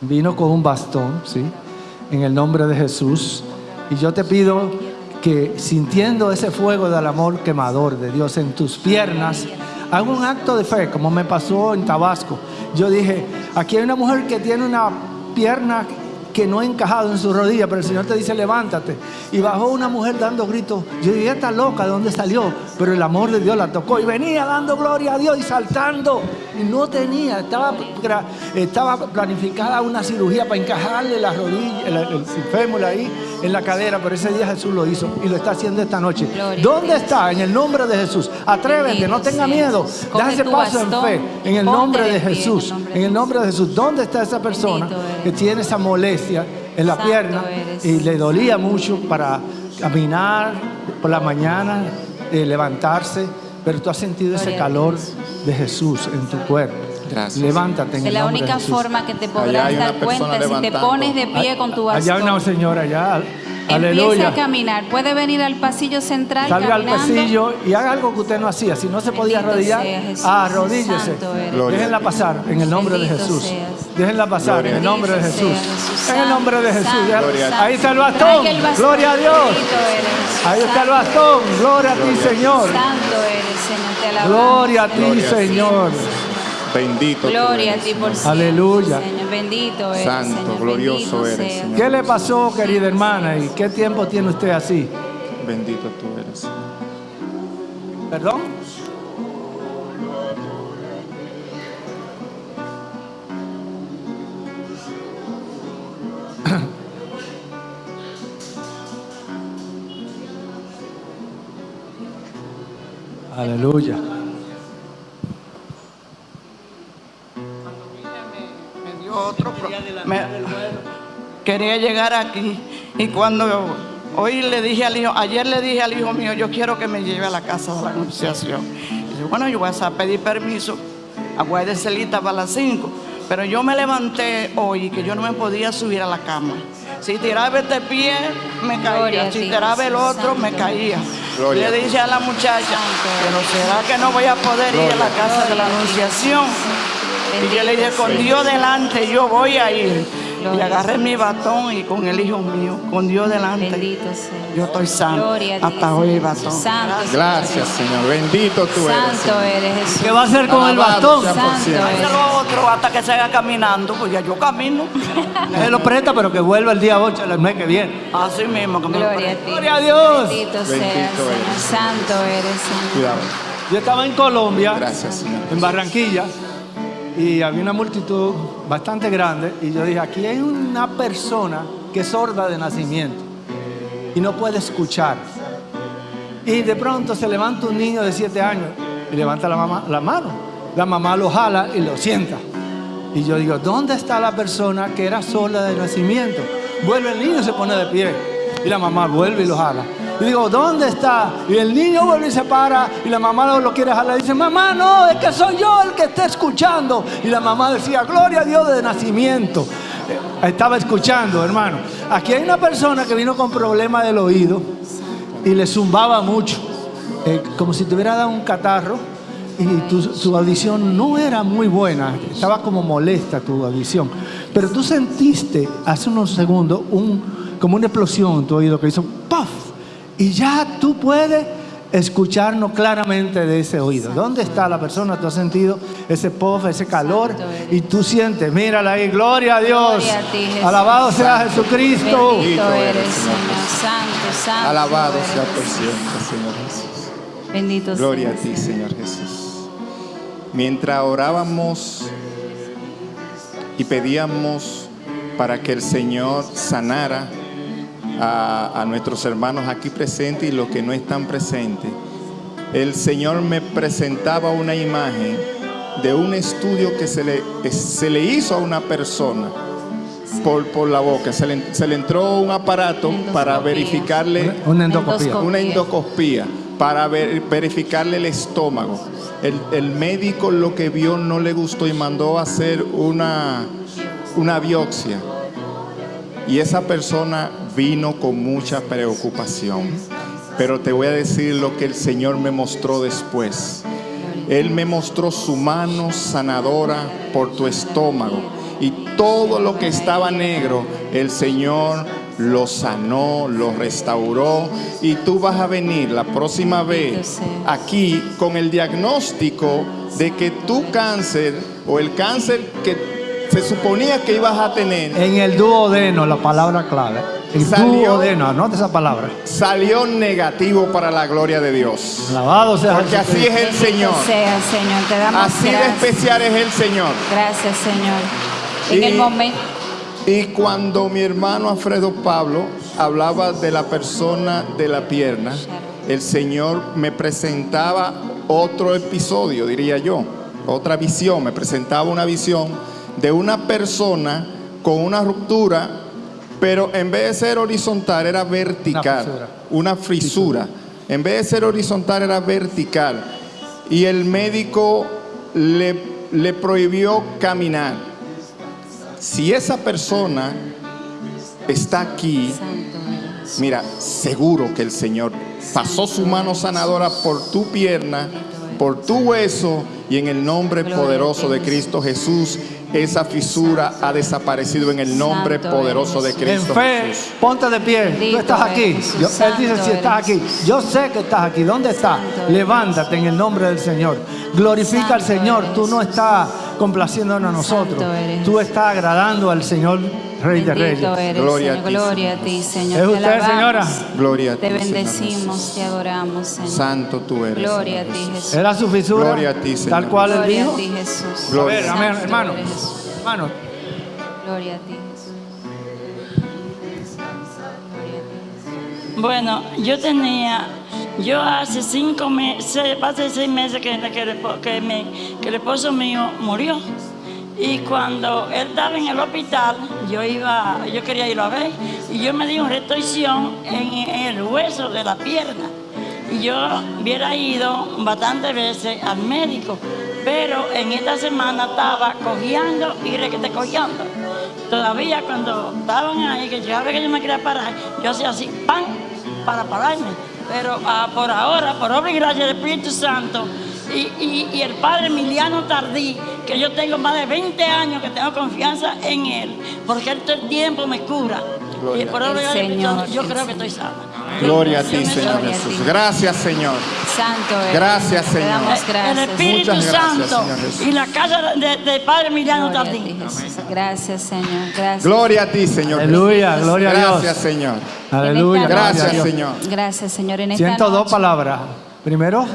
Vino con un bastón, ¿sí? En el nombre de Jesús. Y yo te pido que sintiendo ese fuego del amor quemador de Dios en tus piernas, haga un acto de fe, como me pasó en Tabasco. Yo dije, aquí hay una mujer que tiene una pierna que no ha encajado en su rodilla, pero el Señor te dice, levántate. Y bajó una mujer dando gritos. Yo dije, está loca, ¿de dónde salió? Pero el amor de Dios la tocó y venía dando gloria a Dios y saltando. No tenía, estaba, estaba planificada una cirugía para encajarle la rodilla, el, el, fémur ahí en la cadera, pero ese día Jesús lo hizo y lo está haciendo esta noche. ¿Dónde está? En el nombre de Jesús. Atrévete, no tenga miedo. Da ese paso en fe, en el nombre de Jesús. En el nombre de Jesús. ¿Dónde está esa persona que tiene esa molestia? en la pierna y le dolía mucho para caminar por la mañana, eh, levantarse, pero tú has sentido ese calor de Jesús en tu cuerpo. Gracias. Levántate en Es el la nombre de única Jesús. forma que te podrás dar cuenta si te pones de pie con tu Allá hay una bastón. señora allá. Empieza Aleluya. a caminar. Puede venir al pasillo central Salga al caminando. pasillo y haga algo que usted no hacía. Si no se podía Bendito arrodillar, sea Jesús. arrodíllese. Déjenla pasar en el nombre de Jesús. seas. Déjenla pasar Gloria en el nombre de Jesús. En el nombre de Jesús. Ahí está el bastón. el bastón. Gloria a Dios. Ahí está el bastón. Gloria a ti. Señor. Santo eres, Señor. Te alabamos. Gloria a ti, Gloria a ti. Señor. Bendito tú Gloria a ti por siempre. Aleluya. Señor, bendito eres, Santo, Señor. glorioso Bendito eres. Señor. ¿Qué le pasó, querida hermana? ¿Y qué tiempo tiene usted así? Bendito tú eres. ¿Perdón? (coughs) Aleluya. Otro pro- me- quería llegar aquí y cuando hoy le dije al hijo ayer le dije al hijo mío yo quiero que me lleve a la casa de la anunciación y dice bueno yo voy a pedir permiso aguárdese lista para las 5 pero yo me levanté hoy que yo no me podía subir a la cama. Si tiraba este pie me caía a si ti, tiraba el otro me caía Gloria a le dije a la muchacha pero será que no voy a poder ir a la casa de la anunciación y yo le dije, con Dios delante yo voy a ir. Y agarré mi batón y con el hijo mío, con Dios delante. Bendito sea. Yo estoy sano. Gloria a ti, Hasta hoy el batón. Santo, Gracias, Señor. Bendito tú eres. Santo eres Jesús. ¿Qué va a hacer con el bastón? sea por Santo eres. Otro hasta que se haga caminando, pues ya yo camino. (laughs) Él lo presta, pero que vuelva el día 8 del mes que viene. Así mismo que me lo Gloria a ti. Gloria a Dios. Bendito eres. Santo eres, Señor. Cuidado. Yo estaba en Colombia, Gracias, Señor. en Barranquilla, y había una multitud bastante grande, y yo dije, aquí hay una persona que es sorda de nacimiento y no puede escuchar. Y de pronto se levanta un niño de 7 años y levanta la, la mano. La mamá lo jala y lo sienta. Y yo digo, ¿dónde está la persona que era sorda de nacimiento? Vuelve el niño se pone de pie. Y la mamá vuelve y lo jala. Y digo, ¿dónde está? Y el niño vuelve y se para. Y la mamá lo, lo quiere jalar. Y dice, mamá, no, es que soy yo el que está escuchando. Y la mamá decía, gloria a Dios de nacimiento. Eh, Estaba escuchando, hermano. Aquí hay una persona que vino con problemas del oído y le zumbaba mucho, eh, como si te hubiera dado un catarro y tu, audición no era muy buena, estaba como molesta tu audición, pero tú sentiste hace unos segundos un, como una explosión en tu oído que hizo ¡puff! Y ya tú puedes escucharnos claramente de ese oído. ¿Dónde está la persona? ¿Tú has sentido ese puff, ese calor? Y tú sientes, mírala ahí, gloria a Dios. Gloria a ti, Jesús. Alabado sea Jesucristo. Bendito eres, Señor. Santo, santo. Alabado eres. sea por siempre, Señor Jesús. Bendito Gloria a ti, Señor Jesús. Mientras orábamos y pedíamos para que el Señor sanara a, a nuestros hermanos aquí presentes y los que no están presentes, el Señor me presentaba una imagen de un estudio que se le, se le hizo a una persona por, por la boca. Se le, se le entró un aparato para verificarle Una. Endoscopía. una endoscopía para ver- verificarle el estómago. El, el médico lo que vio no le gustó y mandó a hacer una, una biopsia. Y esa persona vino con mucha preocupación. Pero te voy a decir lo que el Señor me mostró después. Él me mostró su mano sanadora por tu estómago. Y todo lo que estaba negro, el Señor lo sanó, lo restauró y tú vas a venir la próxima vez aquí con el diagnóstico de que tu cáncer o el cáncer que se suponía que ibas a tener En el duodeno, la palabra clave. El Salió- duodeno, anota esa palabra. salió negativo para la gloria de Dios. Alabado sea Porque así es el Señor. Sea, Señor, te damos Así de especial es el Señor. Gracias, Señor. En Y- el momento. Y cuando mi hermano Alfredo Pablo hablaba de la persona de la pierna, el Señor me presentaba otro episodio, diría yo, otra visión, me presentaba una visión de una persona con una ruptura, pero en vez de ser horizontal era vertical, una frisura. En vez de ser horizontal era vertical. Y el médico le, le prohibió caminar. Si esa persona está aquí, mira, seguro que el Señor pasó su mano sanadora por tu pierna, por tu hueso y en el nombre poderoso de Cristo Jesús, esa fisura ha desaparecido en el nombre Santo poderoso de eres. En Cristo fe, Jesús. ponte de pie. Tú estás aquí. Yo- él dice si estás aquí. Yo sé que estás aquí. ¿Dónde estás? Levántate en el nombre del Señor. Glorifica al Señor. eres. Tú no estás complaciéndonos a nosotros. Tú estás agradando al Señor Rey de Bendito Reyes. eres, Gloria a Señor. ti, Gloria a Señor ti, Señor. ¿Es Te usted, señora? Gloria a ti, Te Señor bendecimos, Jesús. te adoramos, Señor. Santo tú eres. Gloria a Señor ti, Jesús. Jesús. ¿Era su fisura? Gloria a ti, Señor. Tal cual él Gloria dijo. a ti, Jesús. A Gloria. ver, amén, hermano. Hermano, Gloria a ti, Jesús. Gloria a ti, Jesús. Bueno, yo tenía, yo hace cinco meses, hace seis meses que, que, el que mi- que el esposo mío murió. Y cuando él estaba en el hospital, yo iba, yo quería irlo a ver, y yo me di una restricción en, en el hueso de la pierna. Y yo hubiera ido bastantes veces al médico, pero en esta semana estaba cojeando y requete cojeando. Todavía cuando estaban ahí, que cada vez que yo me quería parar, yo hacía así, ¡pam! para pararme. Pero ah, por ahora, por obra y gracia del Espíritu Santo y, y- y el Padre Emiliano Tardí, que yo tengo más de 20 años que tengo confianza en Él, porque Él todo el tiempo me cura. Gloria y por a Espíritu Señor, yo el creo que Señor. estoy sana. Gloria a ti, Señor a Jesús. Gracias, Señor. Santo eres. Gracias, Te Señor. damos El gracias. Espíritu Muchas gracias, Santo Señor y la casa de- del Padre Emiliano Gloria a Tardí. ti, Jesús. Gracias, Señor. Gracias. Gloria a ti, Señor. aleluya, gloria a Gracias, Dios. Señor. Aleluya. En esta gloria a Gracias, Dios. Señor. Gracias, Señor. En esta Siento dos palabras. Primero,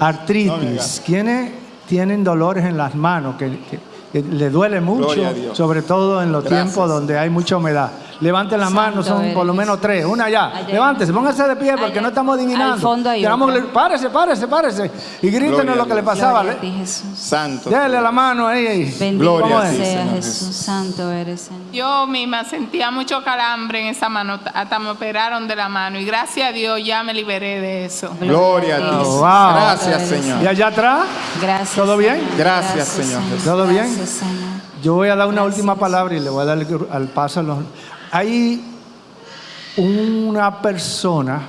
artritis. ¿Quiénes tienen dolores en las manos? Que, que- que le duele mucho, sobre todo en los Gracias. tiempos donde hay mucha humedad. Levanten las manos, son por lo menos tres. Una ya. Allá. Levántese, póngase de pie porque Allá. no estamos adivinando. Al fondo hay Queramos párese, párese, párese. Y grítenos lo que le pasaba. Gloria a ti, Jesús. Santo. Dele la mano ahí. Gloria a ti, Señor Jesús. Jesús. Santo eres, Señor. Yo misma sentía mucho calambre en esa mano, hasta me operaron de la mano y gracias a Dios ya me liberé de eso. Gloria a ti. Oh, wow. Gracias, Señor. ¿Y allá atrás? Gracias. ¿Todo bien? Gracias, Señor Jesús. ¿Todo bien? Gracias, Señor. Yo voy a dar una Gracias. última palabra y le voy a dar el- al paso a los... Hay una persona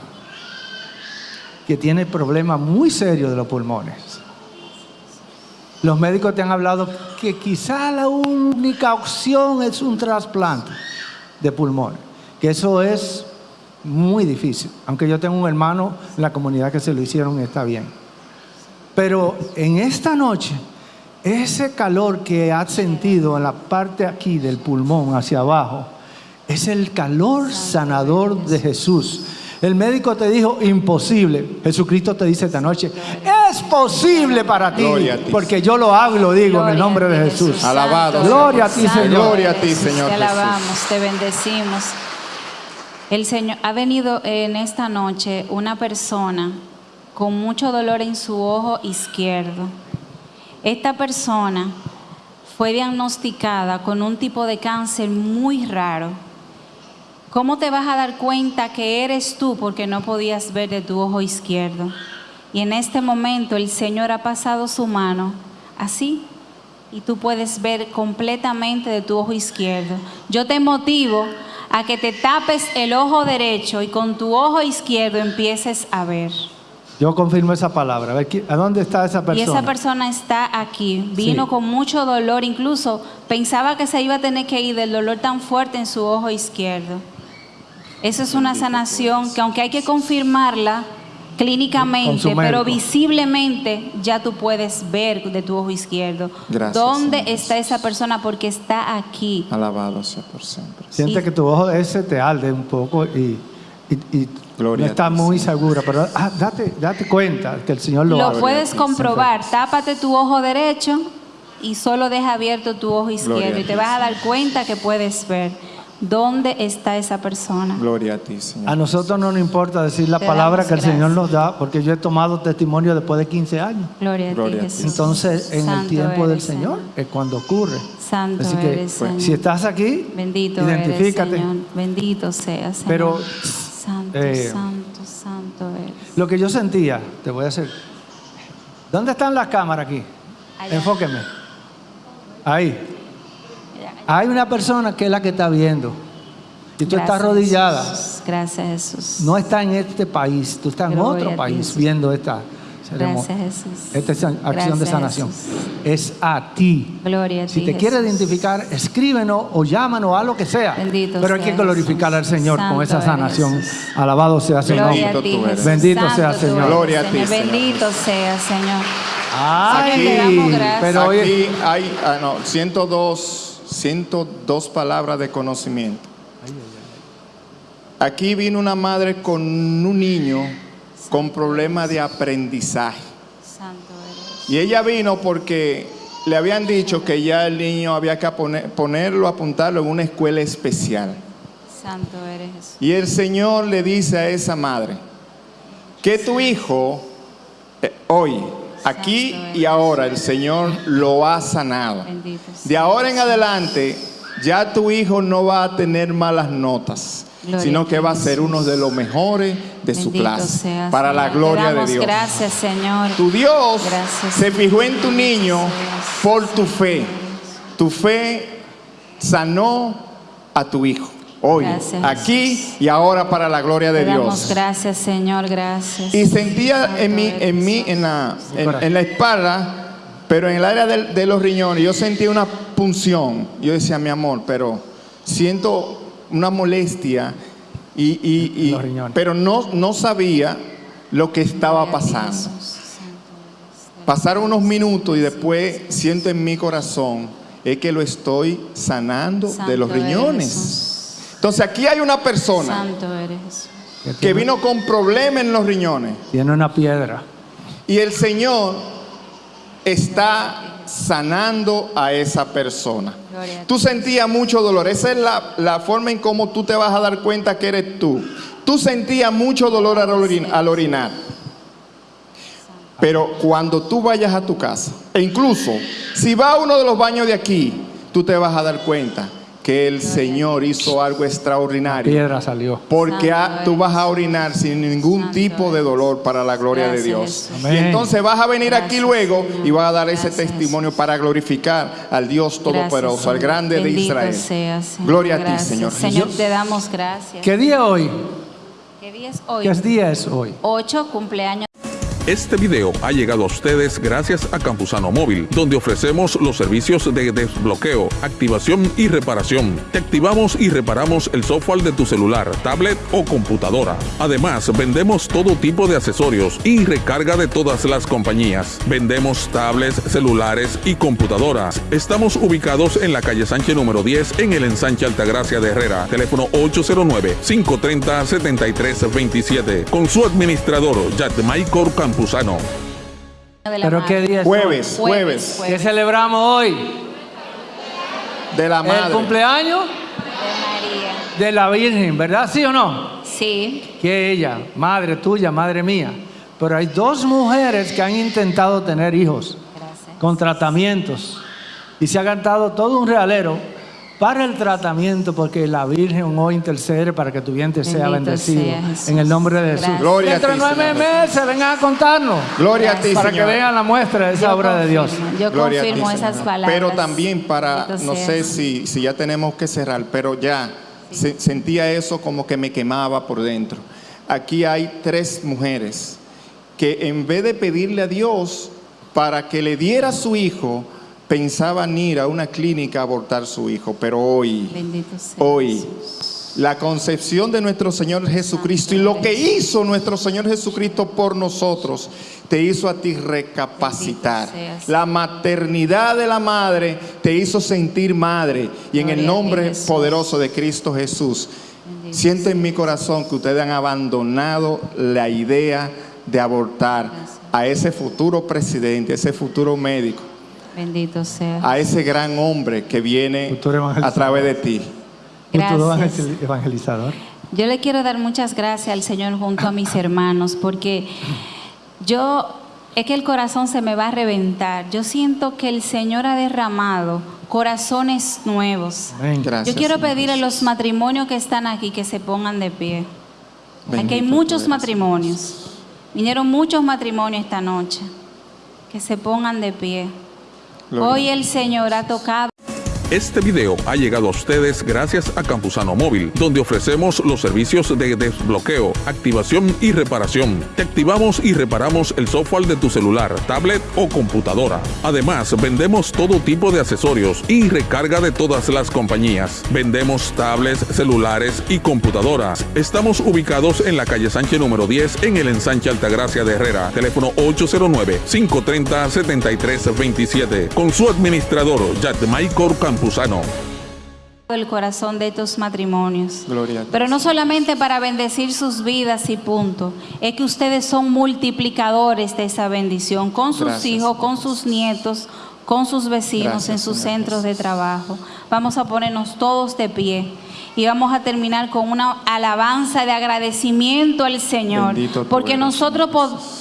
que tiene problemas muy serios de los pulmones. Los médicos te han hablado que quizá la única opción es un trasplante de pulmones, que eso es muy difícil, aunque yo tengo un hermano en la comunidad que se lo hicieron y está bien. Pero en esta noche, ese calor que has sentido en la parte aquí del pulmón hacia abajo, es el calor sanador de Jesús. El médico te dijo imposible. Jesucristo te dice esta noche, es posible para ti, Gloria a ti. porque yo lo hago y lo digo en el nombre de Jesús. Alabado Santo Gloria a ti, Santo Señor. Gloria a ti, Señor Te Jesús. alabamos, te bendecimos. El Señor ha venido en esta noche una persona con mucho dolor en su ojo izquierdo. Esta persona fue diagnosticada con un tipo de cáncer muy raro. ¿Cómo te vas a dar cuenta que eres tú porque no podías ver de tu ojo izquierdo? Y en este momento el Señor ha pasado su mano así y tú puedes ver completamente de tu ojo izquierdo. Yo te motivo a que te tapes el ojo derecho y con tu ojo izquierdo empieces a ver. Yo confirmo esa palabra. A, ver, ¿qui- ¿a dónde está esa Y persona? esa persona está aquí, vino Sí. con mucho dolor, incluso pensaba que se iba a tener que ir del dolor tan fuerte en su ojo izquierdo. Eso es una sanación que aunque hay que confirmarla Con clínicamente, pero visiblemente ya tú puedes ver de tu ojo izquierdo Gracias, dónde Señor. está esa persona porque está aquí. Alabado sea por siempre. Siente que tu ojo ese te arde un poco y, y- y Gloria no a está ti, muy segura, pero ah, date, date cuenta que el Señor lo, Lo hace. puedes comprobar. Tápate tu ojo derecho y solo deja abierto tu ojo izquierdo y te ti, vas a dar cuenta que puedes ver dónde está esa persona. Gloria a ti, Señor. A nosotros no nos importa decir la Te palabra que el gracias. Señor nos da, porque yo he tomado testimonio después de 15 años. Gloria a Gloria ti, a ti. Jesús. Entonces, en el tiempo del Señor es cuando ocurre. Santo Así que eres, Señor. si estás aquí, Bendito identifícate. eres, Señor. Bendito sea, Señor. Pero, santo, eh, santo, santo eres. Lo que yo sentía, te voy a hacer. ¿Dónde están las cámaras aquí? Allá. Enfóqueme. Ahí. Hay una persona que es la que está viendo. Y tú estás arrodillada. Jesús. Gracias, Jesús. No está en este país, tú estás en Gloria otro país viendo esta ceremonia. Gracias, Jesús. Esta es acción de sanación. Jesús. Es a ti. Gloria a Si ti, te quieres Jesús. identificar, escríbenos o llámanos a lo que sea. Bendito Pero hay que glorificar al. Señor con esa sanación. Alabado sea nombre. a ti, tú eres. Jesús. Bendito sea, Santo Señor. eres, Gloria a ti, Señor. Señor. Bendito sea, Señor. Ay, Señor, te pero Aquí hay ah, no, 102, 102 palabras de conocimiento. Aquí vino una madre con un niño con problemas de aprendizaje. Y ella vino porque le habían dicho que ya el niño había que poner- ponerlo, apuntarlo en una escuela especial. Santo eres Jesús. Y el Señor le dice a esa madre, que tu hijo, eh, hoy, aquí y ahora, el Señor lo ha sanado. De ahora en adelante, ya tu hijo no va a tener malas notas, Gloria sino que va a ser uno de los mejores de su clase, para la gloria de Dios. Gracias, Señor. Tu Dios Gracias. se fijó en tu niño por tu fe. Tu fe sanó a tu hijo. Hoy, Gracias, aquí y ahora para la gloria de Te damos Dios. gracias, Señor. Gracias. Y sentía en mí, en mí, en la, en, en la espalda, pero en el área del- de, los riñones, yo sentía una punción. Yo decía, mi amor, pero siento una molestia, y, y- y- Los riñones. pero no, no sabía lo que estaba pasando. Pasaron unos minutos y después siento en mi corazón es que lo estoy sanando de los riñones. Entonces aquí hay una persona Santo eres Jesús. que vino con problemas en los riñones tiene una piedra. y el Señor está sanando a esa persona. A. Tú sentías mucho dolor. Esa es la, la forma en cómo tú te vas a dar cuenta que eres tú. Tú sentías mucho dolor al, orin- al orinar. Pero cuando tú vayas a tu casa, e incluso si va a uno de los baños de aquí, tú te vas a dar cuenta que el Señor hizo algo extraordinario. Piedra salió. Porque tú vas a orinar sin ningún Santo tipo de dolor para la gloria de Dios. Y entonces vas a venir aquí luego y vas a dar ese Gracias, testimonio para glorificar al Dios Todopoderoso, al grande de Israel. sea. Gloria a ti. Señor Señor, Jesús. te damos gracias. ¿Qué día hoy? ¿Qué día es hoy? ¿Qué día es hoy? 8 cumpleaños. Este video ha llegado a ustedes gracias a Campusano Móvil, donde ofrecemos los servicios de desbloqueo, activación y reparación. Te activamos y reparamos el software de tu celular, tablet o computadora. Además, vendemos todo tipo de accesorios y recarga de todas las compañías. Vendemos tablets, celulares y computadoras. Estamos ubicados en la calle Sánchez número 10 en el ensanche Altagracia de Herrera. Teléfono 809-530-7327. Con su administrador, Michael Campuzano. ¿Pero qué día es Jueves, hoy? jueves, ¿Qué celebramos hoy? de la El madre. cumpleaños De María. de la Virgen, ¿verdad? ¿Sí o no? Sí. Que ella, madre tuya, madre mía. Pero hay dos mujeres que han intentado tener hijos Gracias. con tratamientos y se ha gastado todo un realero para el tratamiento porque la Virgen hoy intercede para que tu vientre sea bendecido sea en el nombre de Jesús. Gracias. Gloria Dentro de nueve Señor. meses vengan a contarnos Gloria a ti, para que Señor. vean la muestra de esa Yo obra de Dios. Yo Gloria a ti, confirmo Señor. esas palabras. Pero también para, Bendito no sea. sé si, si ya tenemos que cerrar, pero ya se- sentía eso como que me quemaba por dentro. Aquí hay tres mujeres que en vez de pedirle a Dios para que le diera a su hijo, pensaban ir a una clínica a abortar su hijo, pero hoy, hoy, la concepción de nuestro Señor Jesucristo y lo que hizo nuestro Señor Jesucristo por nosotros, te hizo a ti recapacitar. La maternidad de la madre te hizo sentir madre. Y en el nombre poderoso de Cristo Jesús, siento en mi corazón que ustedes han abandonado la idea de abortar a ese futuro presidente, ese futuro médico. Bendito sea. A ese gran hombre que viene a través de ti. Gracias. evangelizador. Yo le quiero dar muchas gracias al Señor junto a mis hermanos porque yo es que el corazón se me va a reventar. Yo siento que el Señor ha derramado corazones nuevos. yo quiero pedir a los matrimonios que están aquí que se pongan de pie. aquí hay muchos matrimonios. Vinieron muchos matrimonios esta noche. Que se pongan de pie. Hoy el Señor ha tocado. Este video ha llegado a ustedes gracias a Campusano Móvil, donde ofrecemos los servicios de desbloqueo, activación y reparación. Te activamos y reparamos el software de tu celular, tablet o computadora. Además, vendemos todo tipo de accesorios y recarga de todas las compañías. Vendemos tablets, celulares y computadoras. Estamos ubicados en la calle Sánchez número 10 en el ensanche Altagracia de Herrera. Teléfono 809-530-7327. Con su administrador, Michael El corazón de estos matrimonios. Pero no solamente para bendecir sus vidas y punto, es que ustedes son multiplicadores de esa bendición con sus hijos, con sus nietos, con sus vecinos en sus centros de trabajo. Vamos a ponernos todos de pie y vamos a terminar con una alabanza de agradecimiento al Señor, porque nosotros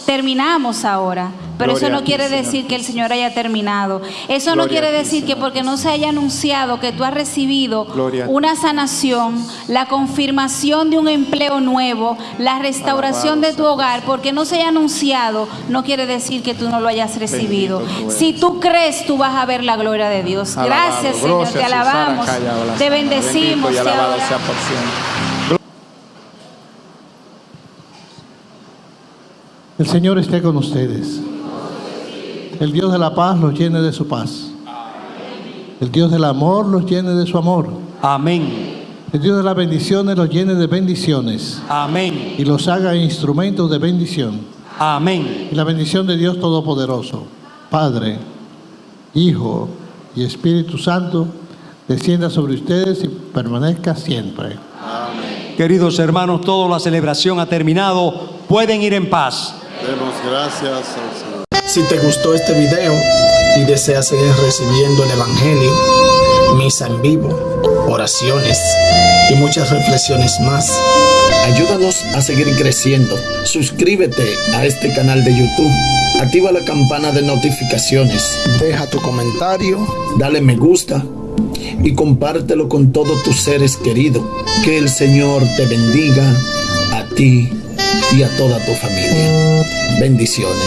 terminamos ahora, pero eso no quiere decir que el Señor haya terminado. Eso no quiere decir que porque no se haya anunciado que tú has recibido una sanación, la confirmación de un empleo nuevo, la restauración de tu hogar, porque no se haya anunciado, no quiere decir que tú no lo hayas recibido. Si tú crees, tú vas a ver la gloria de Dios. Gracias, Señor, te alabamos, te bendecimos, te el Señor esté con ustedes. El Dios de la paz los llene de su paz. El Dios del amor los llene de su amor. Amén. El Dios de las bendiciones los llene de bendiciones. Amén. Y los haga instrumentos de bendición. Amén. Y la bendición de Dios Todopoderoso, Padre, Hijo y Espíritu Santo, descienda sobre ustedes y permanezca siempre. Amén. Queridos hermanos, toda la celebración ha terminado. Pueden ir en paz. Demos gracias al Señor. Si te gustó este video y deseas seguir recibiendo el Evangelio, misa en vivo, oraciones y muchas reflexiones más, ayúdanos a seguir creciendo. Suscríbete a este canal de YouTube. Activa la campana de notificaciones. Deja tu comentario. Dale me gusta y compártelo con todos tus seres queridos. Que el Señor te bendiga a ti y a toda tu familia. Bendiciones.